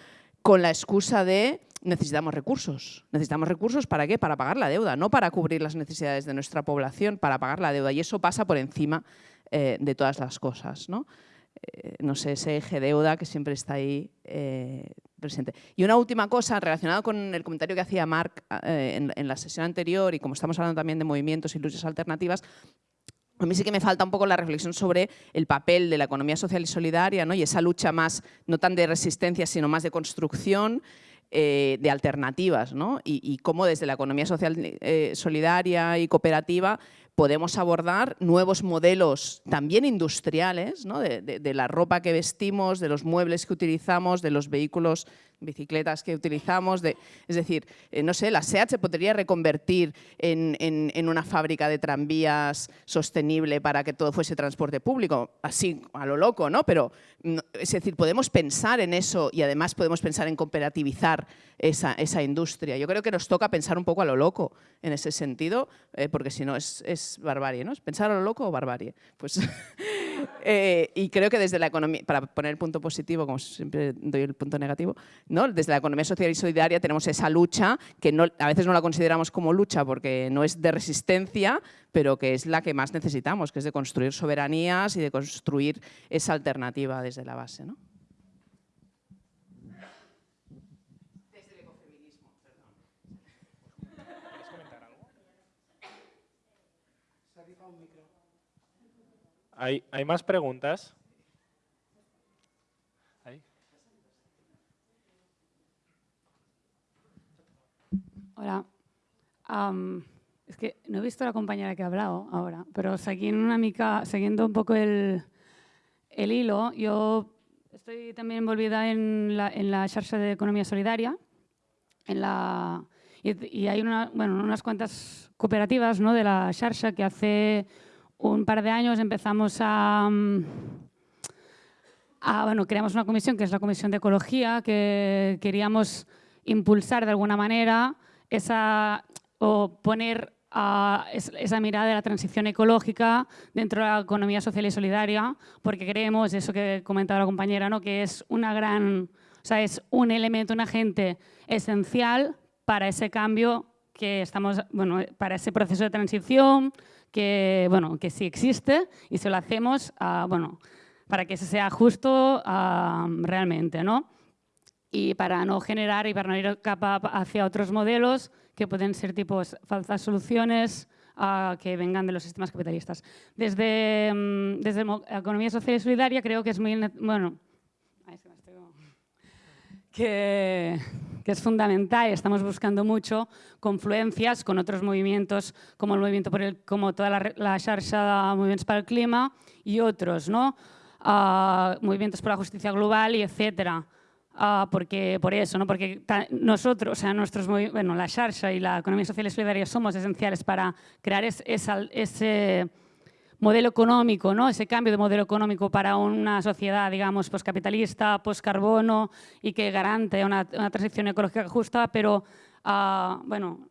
con la excusa de necesitamos recursos. ¿Necesitamos recursos para qué? Para pagar la deuda, no para cubrir las necesidades de nuestra población, para pagar la deuda. Y eso pasa por encima eh, de todas las cosas. ¿no? Eh, no sé, ese eje deuda que siempre está ahí presente. Y una última cosa relacionada con el comentario que hacía Marc eh, en, la sesión anterior y como estamos hablando también de movimientos y luchas alternativas, a mí sí que me falta un poco la reflexión sobre el papel de la economía social y solidaria ¿no? y esa lucha más, no tan de resistencia, sino más de construcción, eh, de alternativas ¿no? y, cómo desde la economía social eh, solidaria y cooperativa podemos abordar nuevos modelos también industriales, ¿no? de, la ropa que vestimos, de los muebles que utilizamos, de los vehículos, bicicletas que utilizamos. Es decir, eh, no sé, la SEAT se podría reconvertir en, una fábrica de tranvías sostenible para que todo fuese transporte público, así a lo loco, ¿no? Pero, es decir, podemos pensar en eso y además podemos pensar en cooperativizar esa, esa industria. Yo creo que nos toca pensar un poco a lo loco en ese sentido, eh, porque si no es, es, barbarie, ¿no? ¿Es pensar a lo loco o barbarie? Pues, eh, y creo que desde la economía, para poner el punto positivo, como siempre doy el punto negativo, ¿no? desde la economía social y solidaria tenemos esa lucha que a veces no la consideramos como lucha porque no es de resistencia, pero que es la que más necesitamos, que es de construir soberanías y de construir esa alternativa desde la base. ¿no? ¿Hay, ¿Hay más preguntas? Hola. es que no he visto a la compañera que ha hablado ahora, pero siguiendo, una mica, siguiendo un poco el, el hilo, yo estoy también envolvida en la, en la de economía solidaria en la, y, hay una, bueno, unas cuantas cooperativas ¿no? de la Xarxa que hace un par de años empezamos a, a, bueno, creamos una comisión que es la Comisión de Ecología, que queríamos impulsar de alguna manera esa, o poner esa mirada de la transición ecológica dentro de la economía social y solidaria, porque creemos, eso que comentaba la compañera, ¿no? que es una gran, o sea, es un elemento, un agente esencial para ese cambio que estamos, bueno, para ese proceso de transición que, bueno, que sí existe y se lo hacemos, bueno, para que sea justo realmente, ¿no? Y para no generar y para no ir capa hacia otros modelos que pueden ser tipos falsas soluciones uh, que vengan de los sistemas capitalistas. Desde, um, desde economía social y solidaria creo que es muy, bueno, que, que, es fundamental estamos buscando mucho confluencias con otros movimientos como el movimiento por el, como toda la, la de para el clima y otros, ¿no? Uh, movimientos por la justicia global y etcétera. Uh, porque, por eso, ¿no? porque nosotros, o sea, nuestros, bueno, la Xarxa y la economía social y solidaria somos esenciales para crear es, esa, ese modelo económico, ¿no? ese cambio de modelo económico para una sociedad, digamos, postcapitalista, postcarbono y que garante una, una transición ecológica justa, pero, uh, bueno,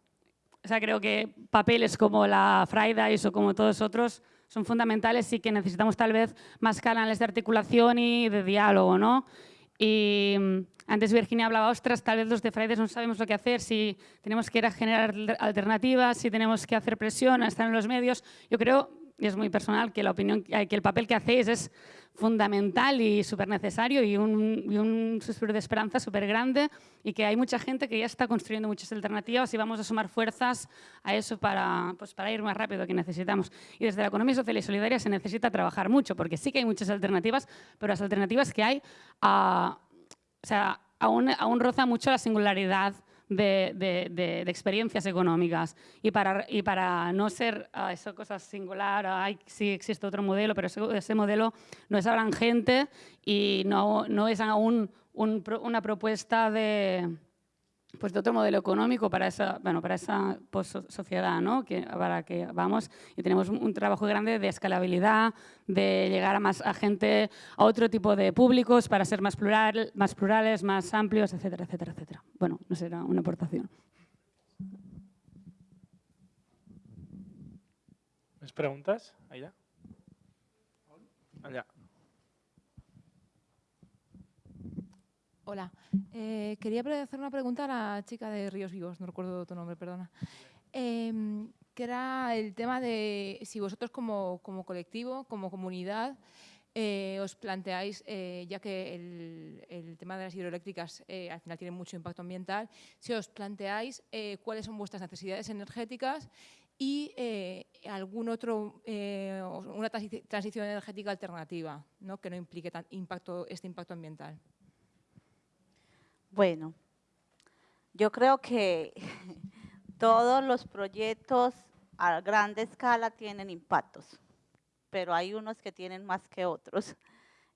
o sea, creo que papeles como la Fridays o como todos otros son fundamentales y que necesitamos tal vez más canales de articulación y de diálogo, ¿no? Y mm, antes Virginia hablaba, ostras, tal vez los de Fridays no sabemos lo que hacer, si tenemos que ir a generar alternativas, si tenemos que hacer presión, a estar en los medios. Yo creo, y es muy personal, que, la opinión, que el papel que hacéis es fundamental y súper necesario y un, y un suspiro de esperanza súper grande y que hay mucha gente que ya está construyendo muchas alternativas y vamos a sumar fuerzas a eso para, pues, para ir más rápido que necesitamos. Y desde la economía social y solidaria se necesita trabajar mucho porque sí que hay muchas alternativas, pero las alternativas que hay a, o sea, aún, aún roza mucho la singularidad de, de, de, experiencias económicas. Y para, y para no ser uh, esa cosa singular, hay, sí existe otro modelo, pero ese, modelo no es ahora gente y no, no es aún un, una propuesta de, pues otro modelo económico para esa, bueno, para esa sociedad, ¿no? que, para que vamos y tenemos un, trabajo grande de escalabilidad, de llegar a más a gente, a otro tipo de públicos para ser más, plural, más plurales, más amplios, etcétera, etcétera, etcétera. Bueno, no será una aportación. ¿Más preguntas? Allá. Allá. Hola, eh, quería hacer una pregunta a la chica de Ríos Vivos, no recuerdo tu nombre, perdona. Eh, que era el tema de si vosotros como, como colectivo, como comunidad, eh, os planteáis, eh, ya que el, tema de las hidroeléctricas eh, al final tiene mucho impacto ambiental, si os planteáis cuáles son vuestras necesidades energéticas y algún otro, una transición energética alternativa, ¿no? que no implique tan impacto, este impacto ambiental. Bueno, yo creo que todos los proyectos a grande escala tienen impactos, pero hay unos que tienen más que otros.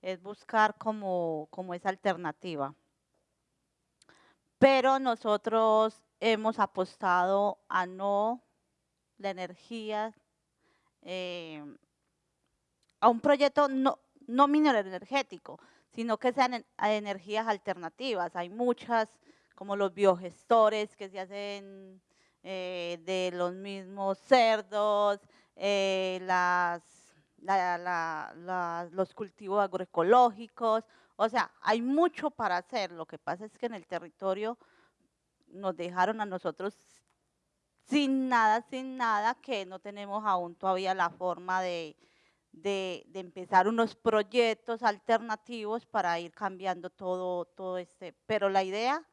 Es buscar como, como esa alternativa. Pero nosotros hemos apostado a no la energía, eh, a un proyecto no, no energético, sino que sean energías alternativas. Hay muchas, como los biogestores que se hacen eh, de los mismos cerdos, eh, las, los cultivos agroecológicos, o sea, hay mucho para hacer. Lo que pasa es que en el territorio nos dejaron a nosotros sin nada, sin nada, que no tenemos aún todavía la forma de, de, empezar unos proyectos alternativos para ir cambiando todo, todo este. Pero la idea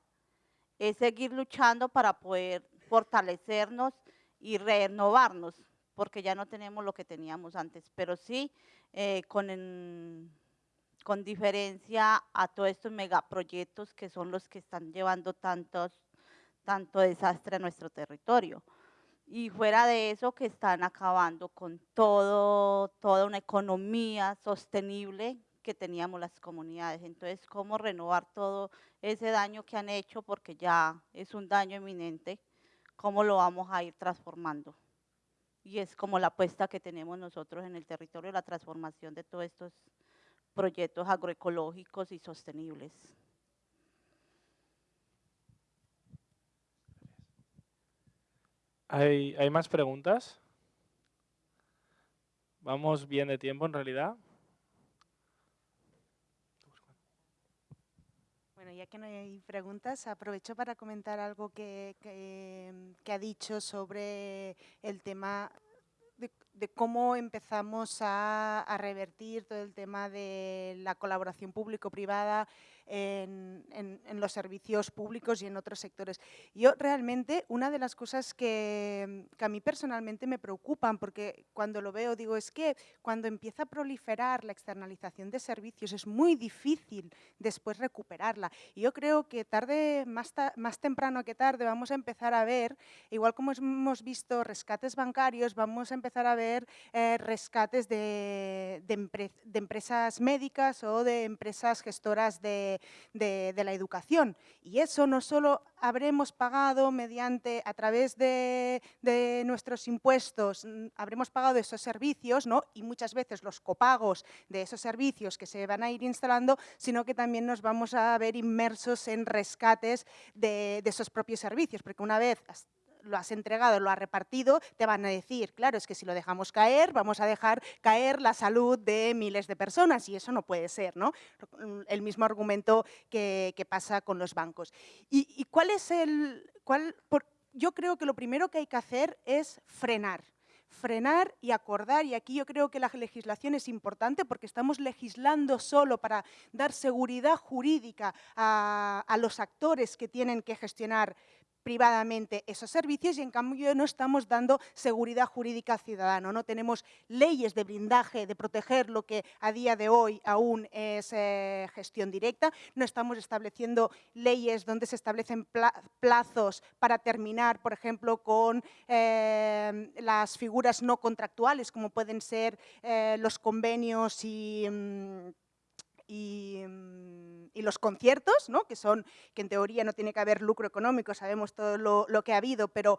es seguir luchando para poder fortalecernos y renovarnos, porque ya no tenemos lo que teníamos antes, pero sí eh, con, con diferencia a todos estos megaproyectos que son los que están llevando tantos, tanto desastre a nuestro territorio y fuera de eso que están acabando con todo, toda una economía sostenible que teníamos las comunidades. Entonces, ¿cómo renovar todo ese daño que han hecho? Porque ya es un daño eminente, ¿cómo lo vamos a ir transformando? Y es como la apuesta que tenemos nosotros en el territorio, la transformación de todos estos proyectos agroecológicos y sostenibles. ¿Hay, ¿Hay más preguntas? ¿Vamos bien de tiempo en realidad? Bueno, ya que no hay preguntas, aprovecho para comentar algo que, que, ha dicho sobre el tema de, de cómo empezamos a, a, revertir todo el tema de la colaboración público-privada en, en, en, los servicios públicos y en otros sectores. Yo realmente, una de las cosas que, que, a mí personalmente me preocupan, porque cuando lo veo digo, es que cuando empieza a proliferar la externalización de servicios es muy difícil después recuperarla. Y yo creo que tarde, más, ta, más temprano que tarde, vamos a empezar a ver, igual como hemos visto rescates bancarios, vamos a empezar a ver eh, rescates de, de, empre de empresas médicas o de empresas gestoras de, de, la educación. Y eso no solo habremos pagado mediante, a través de, de, nuestros impuestos, mm, habremos pagado esos servicios, ¿no? y muchas veces los copagos de esos servicios que se van a ir instalando, sino que también nos vamos a ver inmersos en rescates de, de esos propios servicios, porque una vez lo has entregado, lo has repartido, te van a decir, claro, es que si lo dejamos caer, vamos a dejar caer la salud de miles de personas y eso no puede ser, ¿no? El mismo argumento que, que pasa con los bancos. ¿Y, y cuál es el...? Cuál, yo creo que lo primero que hay que hacer es frenar frenar y acordar, y aquí yo creo que la legislación es importante porque estamos legislando solo para dar seguridad jurídica a, a los actores que tienen que gestionar privadamente esos servicios y en cambio no estamos dando seguridad jurídica ciudadana. No tenemos leyes de blindaje, de proteger lo que a día de hoy aún es eh, gestión directa. No estamos estableciendo leyes donde se establecen plazos para terminar, por ejemplo, con eh, las figuras no contractuales, como pueden ser eh, los convenios y... Mm, mm, y, los conciertos, ¿no? que son que en teoría no tiene que haber lucro económico, sabemos todo lo, que ha habido, pero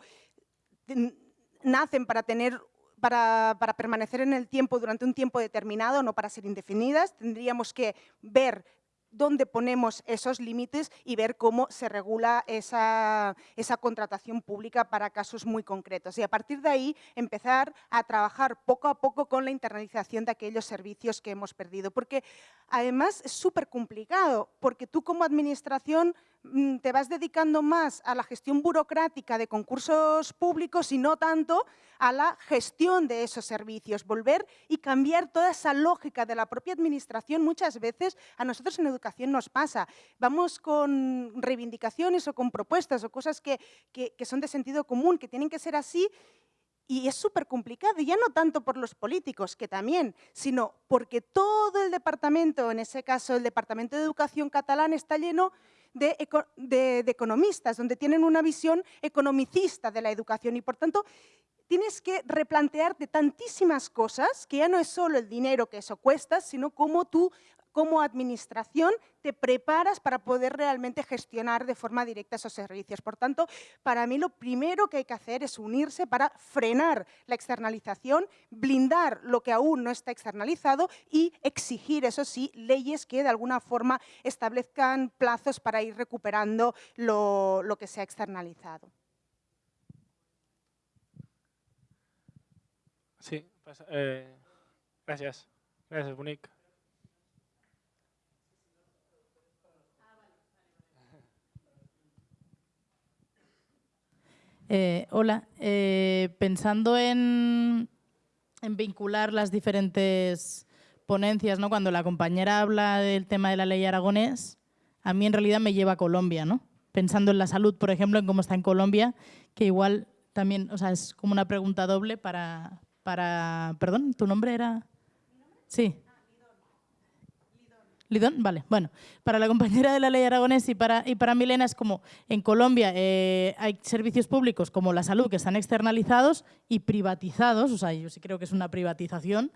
nacen para tener para, para, permanecer en el tiempo durante un tiempo determinado, no para ser indefinidas. Tendríamos que ver dónde ponemos esos límites y ver cómo se regula esa, esa, contratación pública para casos muy concretos. Y a partir de ahí empezar a trabajar poco a poco con la internalización de aquellos servicios que hemos perdido. Porque además es súper complicado, porque tú como administración te vas dedicando más a la gestión burocrática de concursos públicos y no tanto a la gestión de esos servicios. Volver y cambiar toda esa lógica de la propia administración muchas veces a nosotros en educación nos pasa. Vamos con reivindicaciones o con propuestas o cosas que, que, son de sentido común, que tienen que ser así y es súper complicado, ya no tanto por los políticos, que también, sino porque todo el departamento, en ese caso el Departamento de Educación catalán, está lleno de, economistas, donde tienen una visión economicista de la educación. Y, por tanto, tienes que replantearte tantísimas cosas, que ya no es solo el dinero que eso cuesta, sino cómo tú como administración te preparas para poder realmente gestionar de forma directa esos servicios. Por tanto, para mí lo primero que hay que hacer es unirse para frenar la externalización, blindar lo que aún no está externalizado y exigir, eso sí, leyes que de alguna forma establezcan plazos para ir recuperando lo, que se ha externalizado. Sí, pues, eh, gracias. Gracias, Bonic. Eh, hola, eh, pensando en, vincular las diferentes ponencias, ¿no? cuando la compañera habla del tema de la ley aragonés, a mí en realidad me lleva a Colombia, ¿no? pensando en la salud, por ejemplo, en cómo está en Colombia, que igual también, o sea, es como una pregunta doble para, para... Perdón, ¿tu nombre era...? Sí. Lidón, vale. Bueno, para la compañera de la ley aragonés y para, Milena es como, en Colombia eh, hay servicios públicos como la salud que están externalizados y privatizados, o sea, yo sí creo que es una privatización.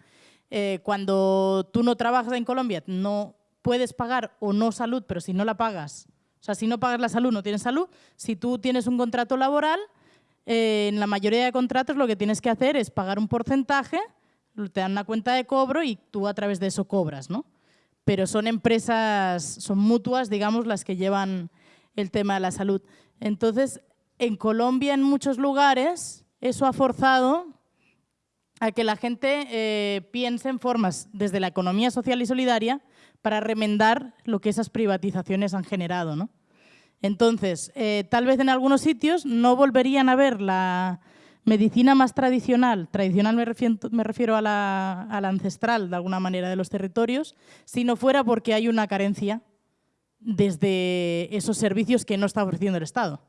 Eh, cuando tú no trabajas en Colombia, no puedes pagar o no salud, pero si no la pagas, o sea, si no pagas la salud, no tienes salud. Si tú tienes un contrato laboral, eh, en la mayoría de contratos lo que tienes que hacer es pagar un porcentaje, te dan una cuenta de cobro y tú a través de eso cobras, ¿no? Pero son empresas, son mutuas, digamos, las que llevan el tema de la salud. Entonces, en Colombia, en muchos lugares, eso ha forzado a que la gente eh, piense en formas desde la economía social y solidaria para remendar lo que esas privatizaciones han generado, ¿no? Entonces, eh, tal vez en algunos sitios no volverían a ver la medicina más tradicional, tradicional me refiero, a, la, ancestral de alguna manera de los territorios, si no fuera porque hay una carencia desde esos servicios que no está ofreciendo el Estado.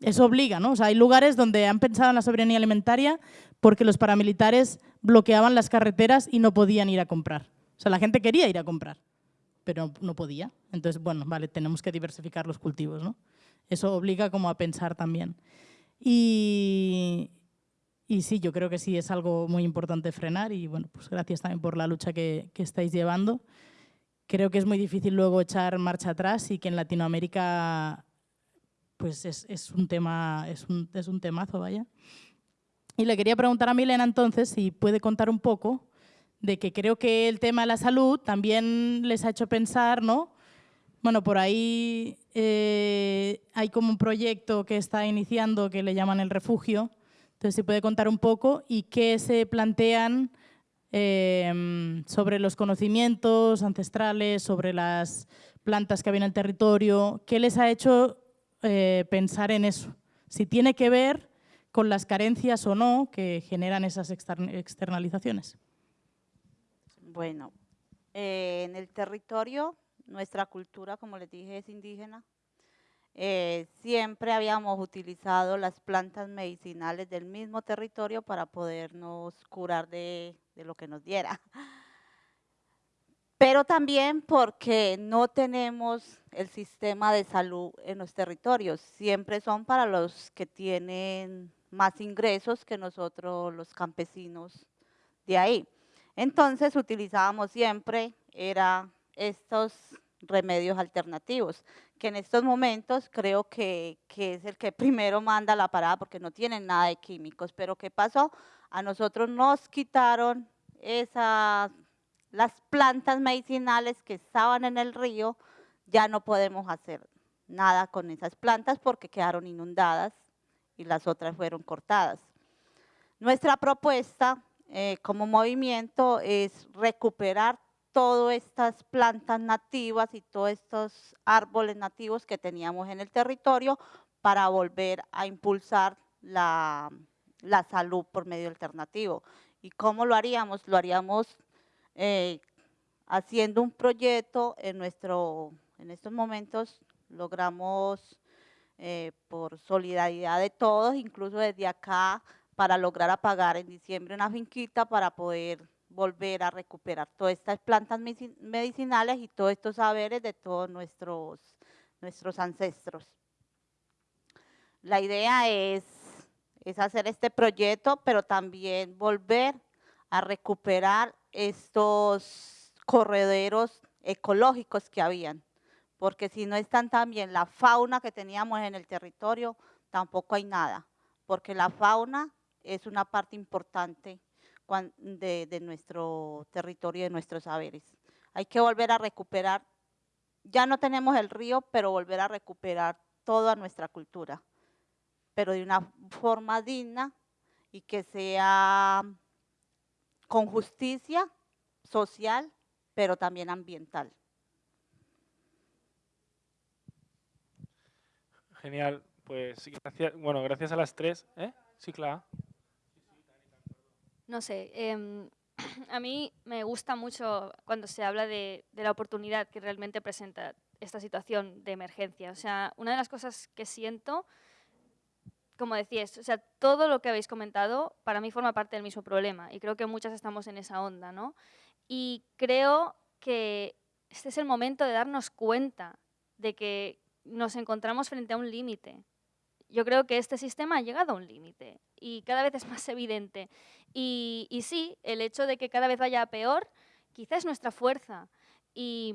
Eso obliga, ¿no? O sea, hay lugares donde han pensado en la soberanía alimentaria porque los paramilitares bloqueaban las carreteras y no podían ir a comprar. O sea, la gente quería ir a comprar pero no podía. Entonces, bueno, vale, tenemos que diversificar los cultivos, ¿no? Eso obliga como a pensar también. Y, y sí, yo creo que sí es algo muy importante frenar y bueno, pues gracias también por la lucha que, que estáis llevando. Creo que es muy difícil luego echar marcha atrás y que en Latinoamérica pues es, es un tema, es un, es un temazo, vaya. Y le quería preguntar a Milena entonces si puede contar un poco de que creo que el tema de la salud también les ha hecho pensar, ¿no? Bueno, por ahí eh, hay como un proyecto que está iniciando que le llaman el refugio. Entonces, si puede contar un poco y qué se plantean em, sobre los conocimientos ancestrales, sobre las plantas que había en el territorio, qué les ha hecho eh, pensar en eso. Si tiene que ver con las carencias o no que generan esas externalizaciones. Bueno, eh, en el territorio, nuestra cultura, como les dije, es indígena. eh, siempre habíamos utilizado las plantas medicinales del mismo territorio para podernos curar de, de lo que nos diera. Pero también porque no tenemos el sistema de salud en los territorios, siempre son para los que tienen más ingresos que nosotros los campesinos de ahí. Entonces utilizábamos siempre, era estos remedios alternativos, que en estos momentos creo que, que, es el que primero manda la parada porque no tienen nada de químicos. Pero ¿qué pasó? A nosotros nos quitaron esas, las plantas medicinales que estaban en el río, ya no podemos hacer nada con esas plantas porque quedaron inundadas y las otras fueron cortadas. Nuestra propuesta eh, como movimiento es recuperar todas estas plantas nativas y todos estos árboles nativos que teníamos en el territorio para volver a impulsar la, la salud por medio alternativo. ¿Y cómo lo haríamos? Lo haríamos eh, haciendo un proyecto en nuestro, en estos momentos logramos eh, por solidaridad de todos, incluso desde acá, para lograr apagar en diciembre una finquita para poder volver a recuperar todas estas plantas medicinales y todos estos saberes de todos nuestros, nuestros ancestros. La idea es, es hacer este proyecto, pero también volver a recuperar estos correderos ecológicos que habían, porque si no están también la fauna que teníamos en el territorio, tampoco hay nada, porque la fauna es una parte importante de, nuestro territorio de nuestros saberes. Hay que volver a recuperar, ya no tenemos el río, pero volver a recuperar toda nuestra cultura, pero de una forma digna y que sea con justicia social, pero también ambiental. Genial, pues gracias, bueno, gracias a las tres. ¿eh? Sí, claro. No sé, em, a mí me gusta mucho cuando se habla de, la oportunidad que realmente presenta esta situación de emergencia. O sea, una de las cosas que siento, como decías, o sea, todo lo que habéis comentado para mí forma parte del mismo problema y creo que muchas estamos en esa onda, ¿no? Y creo que este es el momento de darnos cuenta de que nos encontramos frente a un límite. Yo creo que este sistema ha llegado a un límite y cada vez es más evidente. Y, sí, el hecho de que cada vez vaya peor, quizás es nuestra fuerza. Y,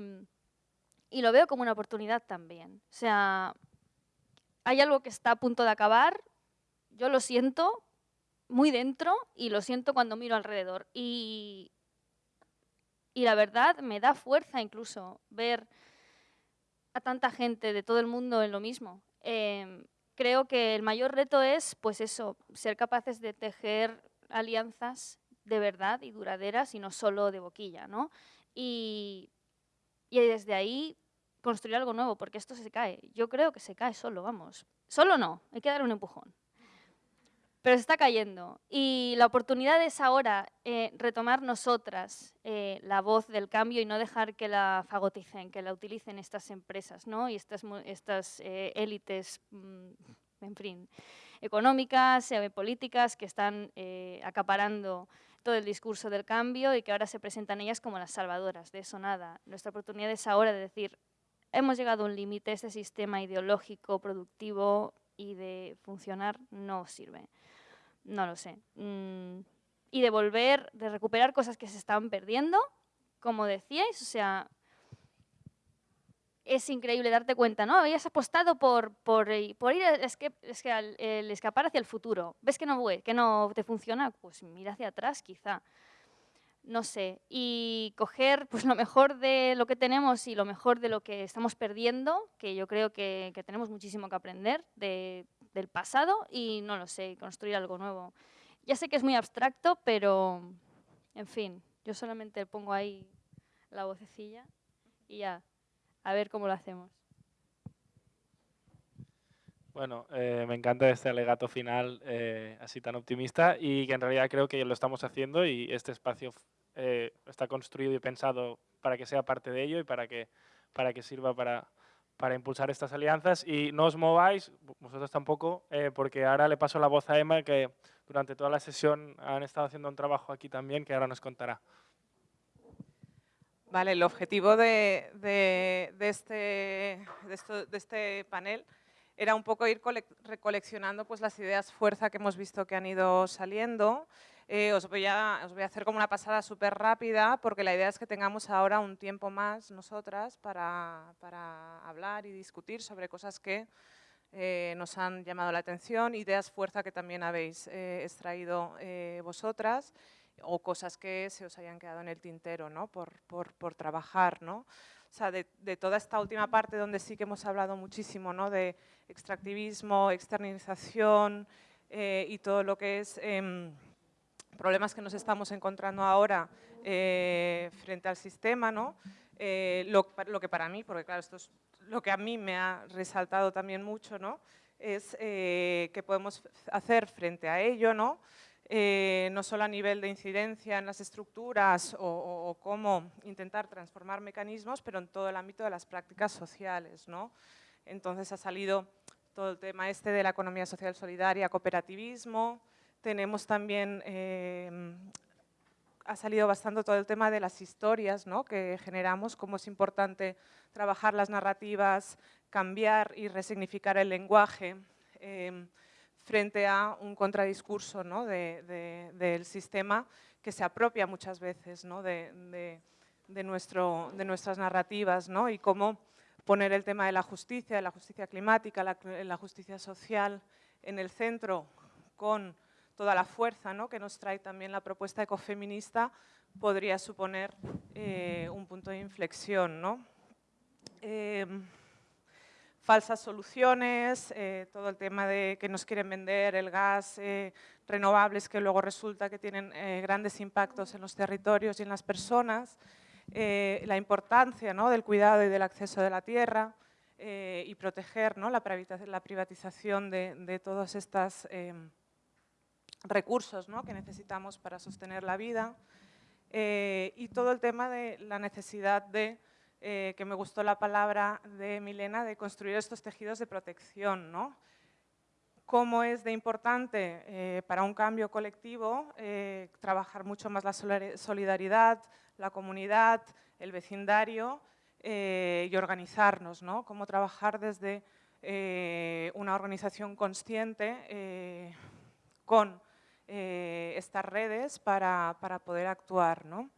lo veo como una oportunidad también. O sea, hay algo que está a punto de acabar, yo lo siento muy dentro y lo siento cuando miro alrededor. Y, y la verdad me da fuerza incluso ver a tanta gente de todo el mundo en lo mismo. Em, creo que el mayor reto es, pues eso, ser capaces de tejer alianzas de verdad y duraderas y no solo de boquilla, ¿no? Y, y desde ahí construir algo nuevo, porque esto se cae. Yo creo que se cae solo, vamos. Solo no, hay que dar un empujón. Pero se está cayendo. Y la oportunidad es ahora eh, retomar nosotras eh, la voz del cambio y no dejar que la fagoticen, que la utilicen estas empresas ¿no? y estas, estas eh, élites, mm, en fin, económicas, políticas que están acaparando todo el discurso del cambio y que ahora se presentan ellas como las salvadoras. De eso nada. Nuestra oportunidad es ahora de decir, hemos llegado a un límite, este sistema ideológico, productivo y de funcionar no sirve no lo sé. Mm, y de volver, de recuperar cosas que se estaban perdiendo, como decíais, o sea, es increíble darte cuenta, ¿no? Habías apostado por, por, eh, ir es que, es que el escapar hacia el futuro. ¿Ves que no, que no te funciona? Pues mira hacia atrás, quizá. No sé. Y coger pues, lo mejor de lo que tenemos y lo mejor de lo que estamos perdiendo, que yo creo que, que tenemos muchísimo que aprender de, del pasado y, no lo sé, construir algo nuevo. Ya sé que es muy abstracto, pero, en fin, yo solamente pongo ahí la vocecilla y ya, a ver cómo lo hacemos. Bueno, eh, me encanta este alegato final eh, así tan optimista y que en realidad creo que lo estamos haciendo y este espacio eh, está construido y pensado para que sea parte de ello y para que, para que sirva para, para impulsar estas alianzas y no os mováis, vosotros tampoco, eh, porque ahora le paso la voz a Emma, que durante toda la sesión han estado haciendo un trabajo aquí también, que ahora nos contará. Vale, el objetivo de, este, de, este, panel era un poco ir recoleccionando pues, las ideas fuerza que hemos visto que han ido saliendo. Eh, os, voy a, os voy a hacer como una pasada súper rápida porque la idea es que tengamos ahora un tiempo más nosotras para, hablar y discutir sobre cosas que eh, nos han llamado la atención, ideas fuerza que también habéis eh, extraído vosotras o cosas que se os hayan quedado en el tintero ¿no? por, por, por trabajar. ¿no? O sea, de, de, toda esta última parte donde sí que hemos hablado muchísimo ¿no? de extractivismo, externalización eh, y todo lo que es eh, problemas que nos estamos encontrando ahora eh, frente al sistema, ¿no? Eh, lo, lo, que para mí, porque claro, esto es lo que a mí me ha resaltado también mucho, ¿no? es eh, qué podemos hacer frente a ello, ¿no? Eh, no solo a nivel de incidencia en las estructuras o, cómo intentar transformar mecanismos, pero en todo el ámbito de las prácticas sociales. ¿no? Entonces ha salido todo el tema este de la economía social solidaria, cooperativismo, tenemos también, eh, ha salido bastante todo el tema de las historias ¿no? que generamos, cómo es importante trabajar las narrativas, cambiar y resignificar el lenguaje, eh, frente a un contradiscurso ¿no? del sistema que se apropia muchas veces ¿no? de, nuestro, de nuestras narrativas ¿no? y cómo poner el tema de la justicia, de la justicia climática, la, la justicia social en el centro con toda la fuerza ¿no? que nos trae también la propuesta ecofeminista podría suponer eh, un punto de inflexión. ¿no? Eh, falsas soluciones, eh, todo el tema de que nos quieren vender el gas, eh, renovables que luego resulta que tienen grandes impactos en los territorios y en las personas, la importancia ¿no? del cuidado y del acceso de la tierra y proteger ¿no? la, privatización de, de todos estos recursos ¿no? que necesitamos para sostener la vida y todo el tema de la necesidad de eh, que me gustó la palabra de Milena, de construir estos tejidos de protección. ¿no? Cómo es de importante eh, para un cambio colectivo eh, trabajar mucho más la solidaridad, la comunidad, el vecindario y organizarnos. ¿no? Cómo trabajar desde una organización consciente con estas redes para, para poder actuar. ¿no?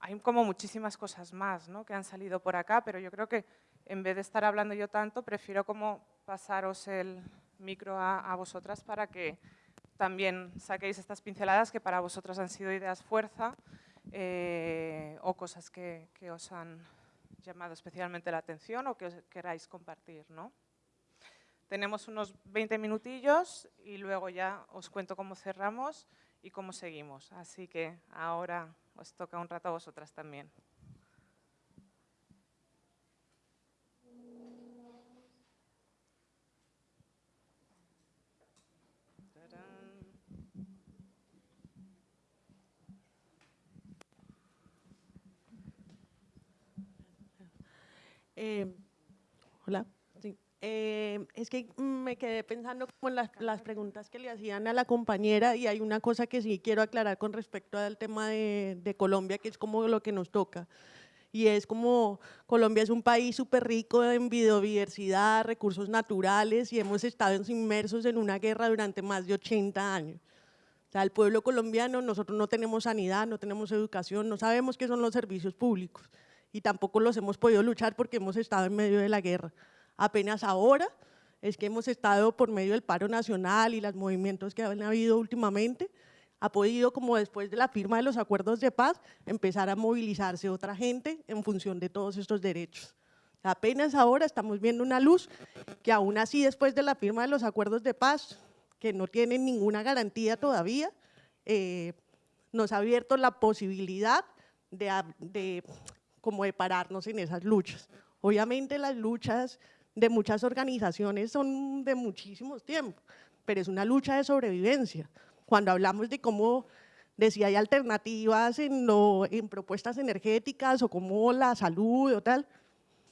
hay como muchísimas cosas más ¿no? que han salido por acá, pero yo creo que en vez de estar hablando yo tanto, prefiero como pasaros el micro a, vosotras para que también saquéis estas pinceladas que para vosotras han sido ideas fuerza eh, o cosas que, que, os han llamado especialmente la atención o que queráis compartir. ¿no? Tenemos unos 20 minutillos y luego ya os cuento cómo cerramos y cómo seguimos. Así que ahora os toca un rato a vosotras también. Eh, hola. Eh, es que me quedé pensando con las, preguntas que le hacían a la compañera y hay una cosa que sí quiero aclarar con respecto al tema de, de Colombia, que es como lo que nos toca. Y es como Colombia es un país súper rico en biodiversidad, recursos naturales y hemos estado inmersos en una guerra durante más de 80 años. O sea, el pueblo colombiano, nosotros no tenemos sanidad, no tenemos educación, no sabemos qué son los servicios públicos y tampoco los hemos podido luchar porque hemos estado en medio de la guerra. Apenas ahora es que hemos estado por medio del paro nacional y los movimientos que han habido últimamente, ha podido, como después de la firma de los acuerdos de paz, empezar a movilizarse otra gente en función de todos estos derechos. Apenas ahora estamos viendo una luz que aún así después de la firma de los acuerdos de paz, que no tienen ninguna garantía todavía, eh, nos ha abierto la posibilidad de, de, como de pararnos en esas luchas. Obviamente las luchas de muchas organizaciones son de muchísimos tiempos, pero es una lucha de sobrevivencia. Cuando hablamos de cómo, de si hay alternativas en, en propuestas energéticas o como la salud o tal,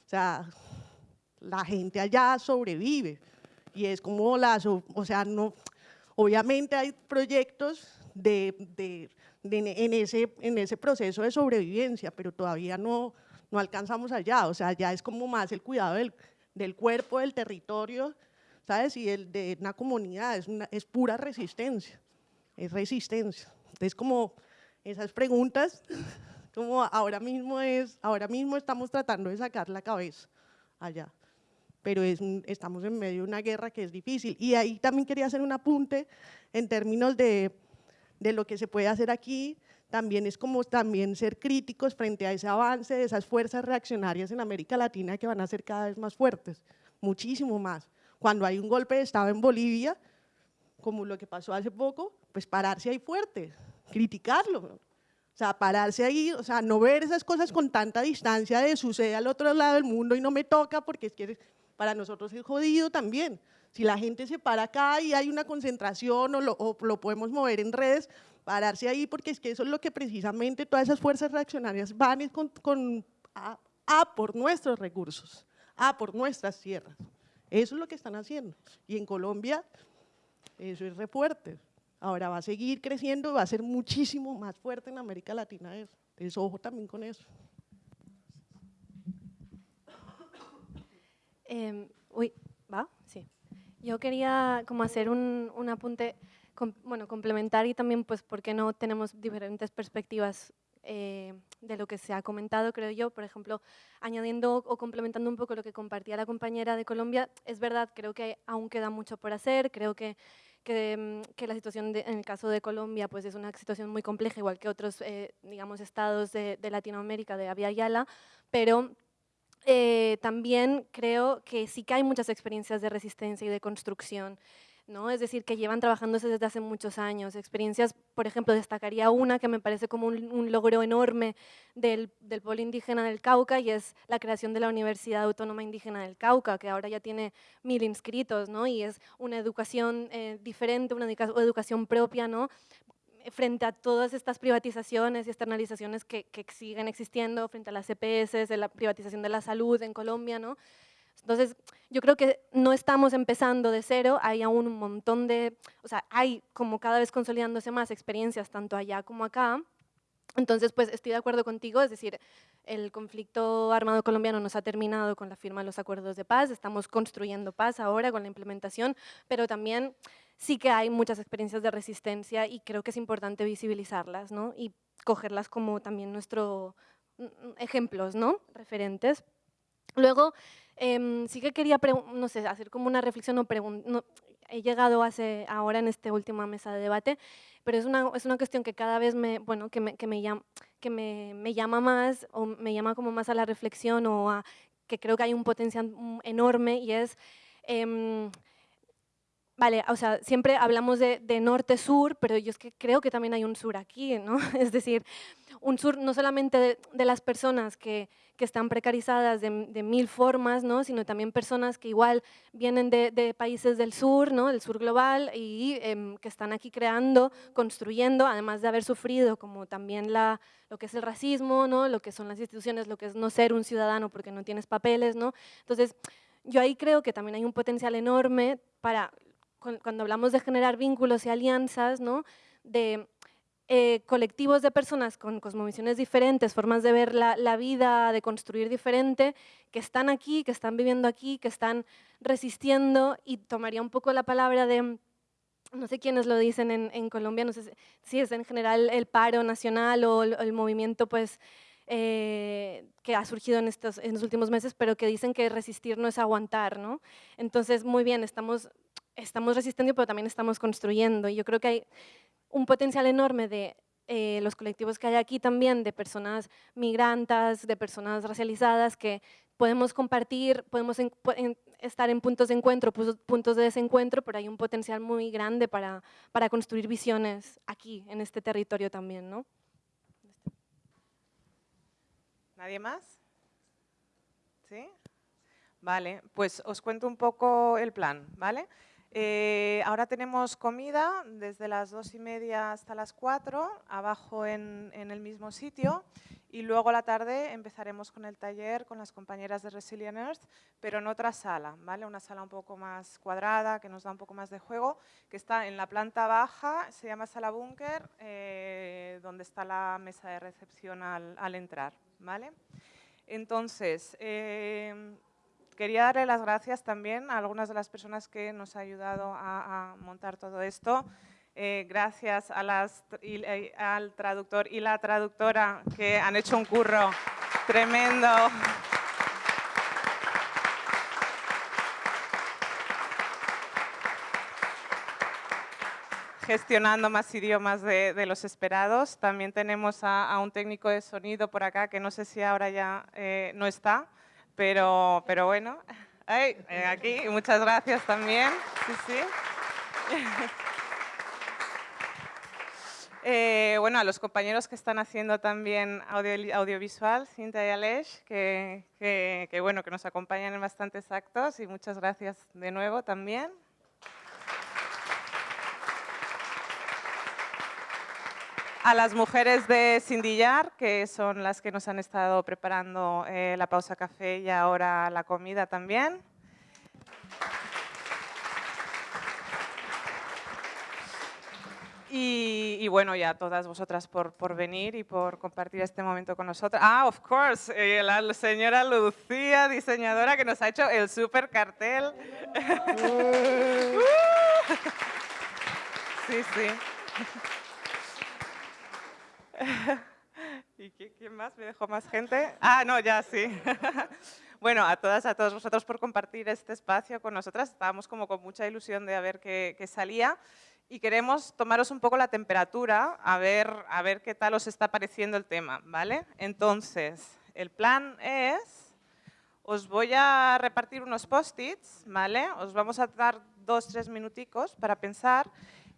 o sea, la gente allá sobrevive. Y es como la, o sea, no, obviamente hay proyectos de, de, en, ese, en ese proceso de sobrevivencia, pero todavía no, no alcanzamos allá. O sea, ya es como más el cuidado del, del cuerpo, del territorio, ¿sabes? Y el de una comunidad, es, pura resistencia, es resistencia. Entonces, como esas preguntas, como ahora mismo, es, ahora mismo estamos tratando de sacar la cabeza allá, pero es, estamos en medio de una guerra que es difícil. Y ahí también quería hacer un apunte en términos de, de lo que se puede hacer aquí, también es como también ser críticos frente a ese avance de esas fuerzas reaccionarias en América Latina que van a ser cada vez más fuertes, muchísimo más. Cuando hay un golpe de Estado en Bolivia, como lo que pasó hace poco, pues pararse ahí fuerte, criticarlo. O sea, pararse ahí, o sea, no ver esas cosas con tanta distancia de sucede al otro lado del mundo y no me toca porque es que para nosotros es jodido también. Si la gente se para acá y hay una concentración o lo, lo podemos mover en redes, pararse ahí porque es que eso es lo que precisamente todas esas fuerzas reaccionarias van con, con a, por nuestros recursos, a por nuestras tierras. Eso es lo que están haciendo. Y en Colombia eso es re fuerte. Ahora va a seguir creciendo va a ser muchísimo más fuerte en América Latina eso. Entonces, ojo también con eso. Eh, uy, ¿va? Sí. Yo quería como hacer un, un apunte, bueno, complementar y también, pues, ¿por qué no tenemos diferentes perspectivas eh, de lo que se ha comentado, creo yo. Por ejemplo, añadiendo o complementando un poco lo que compartía la compañera de Colombia, es verdad, creo que aún queda mucho por hacer, creo que que, mm, que, la situación en el caso de Colombia pues es una situación muy compleja, igual que otros eh, digamos, estados de, de, Latinoamérica, de Avia Yala, pero eh, también creo que sí que hay muchas experiencias de resistencia y de construcción. ¿No? Es decir, que llevan trabajándose desde hace muchos años. Experiencias, por ejemplo, destacaría una que me parece como un, logro enorme del, Polo Indígena del Cauca y es la creación de la Universidad Autónoma Indígena del Cauca, que ahora ya tiene mil inscritos, ¿no? Y es una educación eh, diferente, una educación propia, ¿no? frente a todas estas privatizaciones y externalizaciones que, que siguen existiendo, frente a las EPS, de la privatización de la salud en Colombia, ¿no? Entonces, yo creo que no estamos empezando de cero, hay aún un montón de, o sea, hay como cada vez consolidándose más experiencias tanto allá como acá. Entonces, pues estoy de acuerdo contigo, es decir, el conflicto armado colombiano nos ha terminado con la firma de los acuerdos de paz, estamos construyendo paz ahora con la implementación, pero también sí que hay muchas experiencias de resistencia y creo que es importante visibilizarlas ¿no? y cogerlas como también nuestros mm, mm, ejemplos, ¿no? referentes. Luego, Em, sí que quería, no sé, hacer como una reflexión o no, he llegado hace, ahora en esta última mesa de debate, pero es una, es una cuestión que cada vez me, bueno, que me, que me, llama, que me, me llama más o me llama como más a la reflexión o a que creo que hay un potencial mm, enorme y es... Eh, Vale, o sea, siempre hablamos de, de norte-sur, pero yo es que creo que también hay un sur aquí, ¿no? Es decir, un sur no solamente de, las personas que, que, están precarizadas de, de, mil formas, ¿no? Sino también personas que igual vienen de, países del sur, ¿no? Del sur global y eh, que están aquí creando, construyendo, además de haber sufrido como también la, lo que es el racismo, ¿no? Lo que son las instituciones, lo que es no ser un ciudadano porque no tienes papeles, ¿no? Entonces, yo ahí creo que también hay un potencial enorme para cuando hablamos de generar vínculos y alianzas, ¿no? de eh, colectivos de personas con cosmovisiones diferentes, formas de ver la, la, vida, de construir diferente, que están aquí, que están viviendo aquí, que están resistiendo, y tomaría un poco la palabra de, no sé quiénes lo dicen en, en Colombia, no sé si es en general el paro nacional o el, el movimiento pues, eh, que ha surgido en, estos, en los últimos meses, pero que dicen que resistir no es aguantar. ¿no? Entonces, muy bien, estamos estamos resistiendo, pero también estamos construyendo. Y yo creo que hay un potencial enorme de eh, los colectivos que hay aquí también, de personas migrantes, de personas racializadas, que podemos compartir, podemos estar en puntos de encuentro, puntos de desencuentro, pero hay un potencial muy grande para, para construir visiones aquí, en este territorio también. ¿no? ¿Nadie más? ¿Sí? Vale, pues os cuento un poco el plan, ¿vale? Eh, ahora tenemos comida desde las dos y media hasta las cuatro, abajo en, el mismo sitio. Y luego a la tarde empezaremos con el taller con las compañeras de Resilient Earth, pero en otra sala, ¿vale? Una sala un poco más cuadrada, que nos da un poco más de juego, que está en la planta baja, se llama sala búnker, eh, donde está la mesa de recepción al, entrar, ¿vale? Entonces, eh, quería darle las gracias también a algunas de las personas que nos han ayudado a, montar todo esto. Eh, gracias a eh, al traductor y la traductora que han hecho un curro tremendo. gestionando más idiomas de, los esperados. También tenemos a, un técnico de sonido por acá, que no sé si ahora ya eh, no está, pero, pero bueno, eh, aquí, muchas gracias también. Sí, sí. Eh, bueno, a los compañeros que están haciendo también audiovisual, Cinta y Alej, que, que, bueno, que nos acompañan en bastantes actos y muchas gracias de nuevo también. A las mujeres de Sindillar, que son las que nos han estado preparando eh, la pausa café y ahora la comida también. Y, bueno, ya todas vosotras por, por, venir y por compartir este momento con nosotros. Ah, of course, eh, la señora Lucía, diseñadora, que nos ha hecho el super cartel. sí, sí. ¿Y quién más? ¿Me dejó más gente? Ah, no, ya sí. bueno, a todas, a todos vosotros por compartir este espacio con nosotras. Estábamos como con mucha ilusión de ver qué, salía y queremos tomaros un poco la temperatura a ver, a ver qué tal os está pareciendo el tema, ¿vale? Entonces, el plan es, os voy a repartir unos post-its, ¿vale? Os vamos a dar dos, tres minuticos para pensar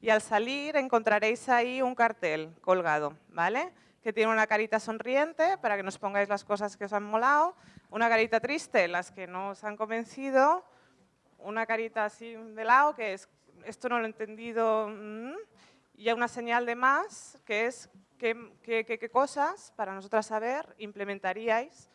y al salir encontraréis ahí un cartel colgado, ¿vale? Que tiene una carita sonriente para que nos pongáis las cosas que os han molado, una carita triste, las que no os han convencido, una carita así de lado, que es esto no lo he entendido, mm, y una señal de más, que es qué, qué, cosas para nosotras saber implementaríais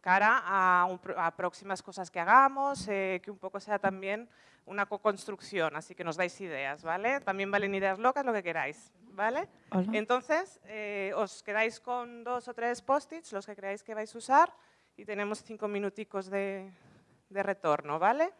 cara a, próximas cosas que hagamos, eh, que un poco sea también una co-construcción, así que nos dais ideas, ¿vale? También valen ideas locas, lo que queráis, ¿vale? Entonces, eh, os quedáis con dos o tres post-its, los que creáis que vais a usar, y tenemos cinco minuticos de, de retorno, ¿vale?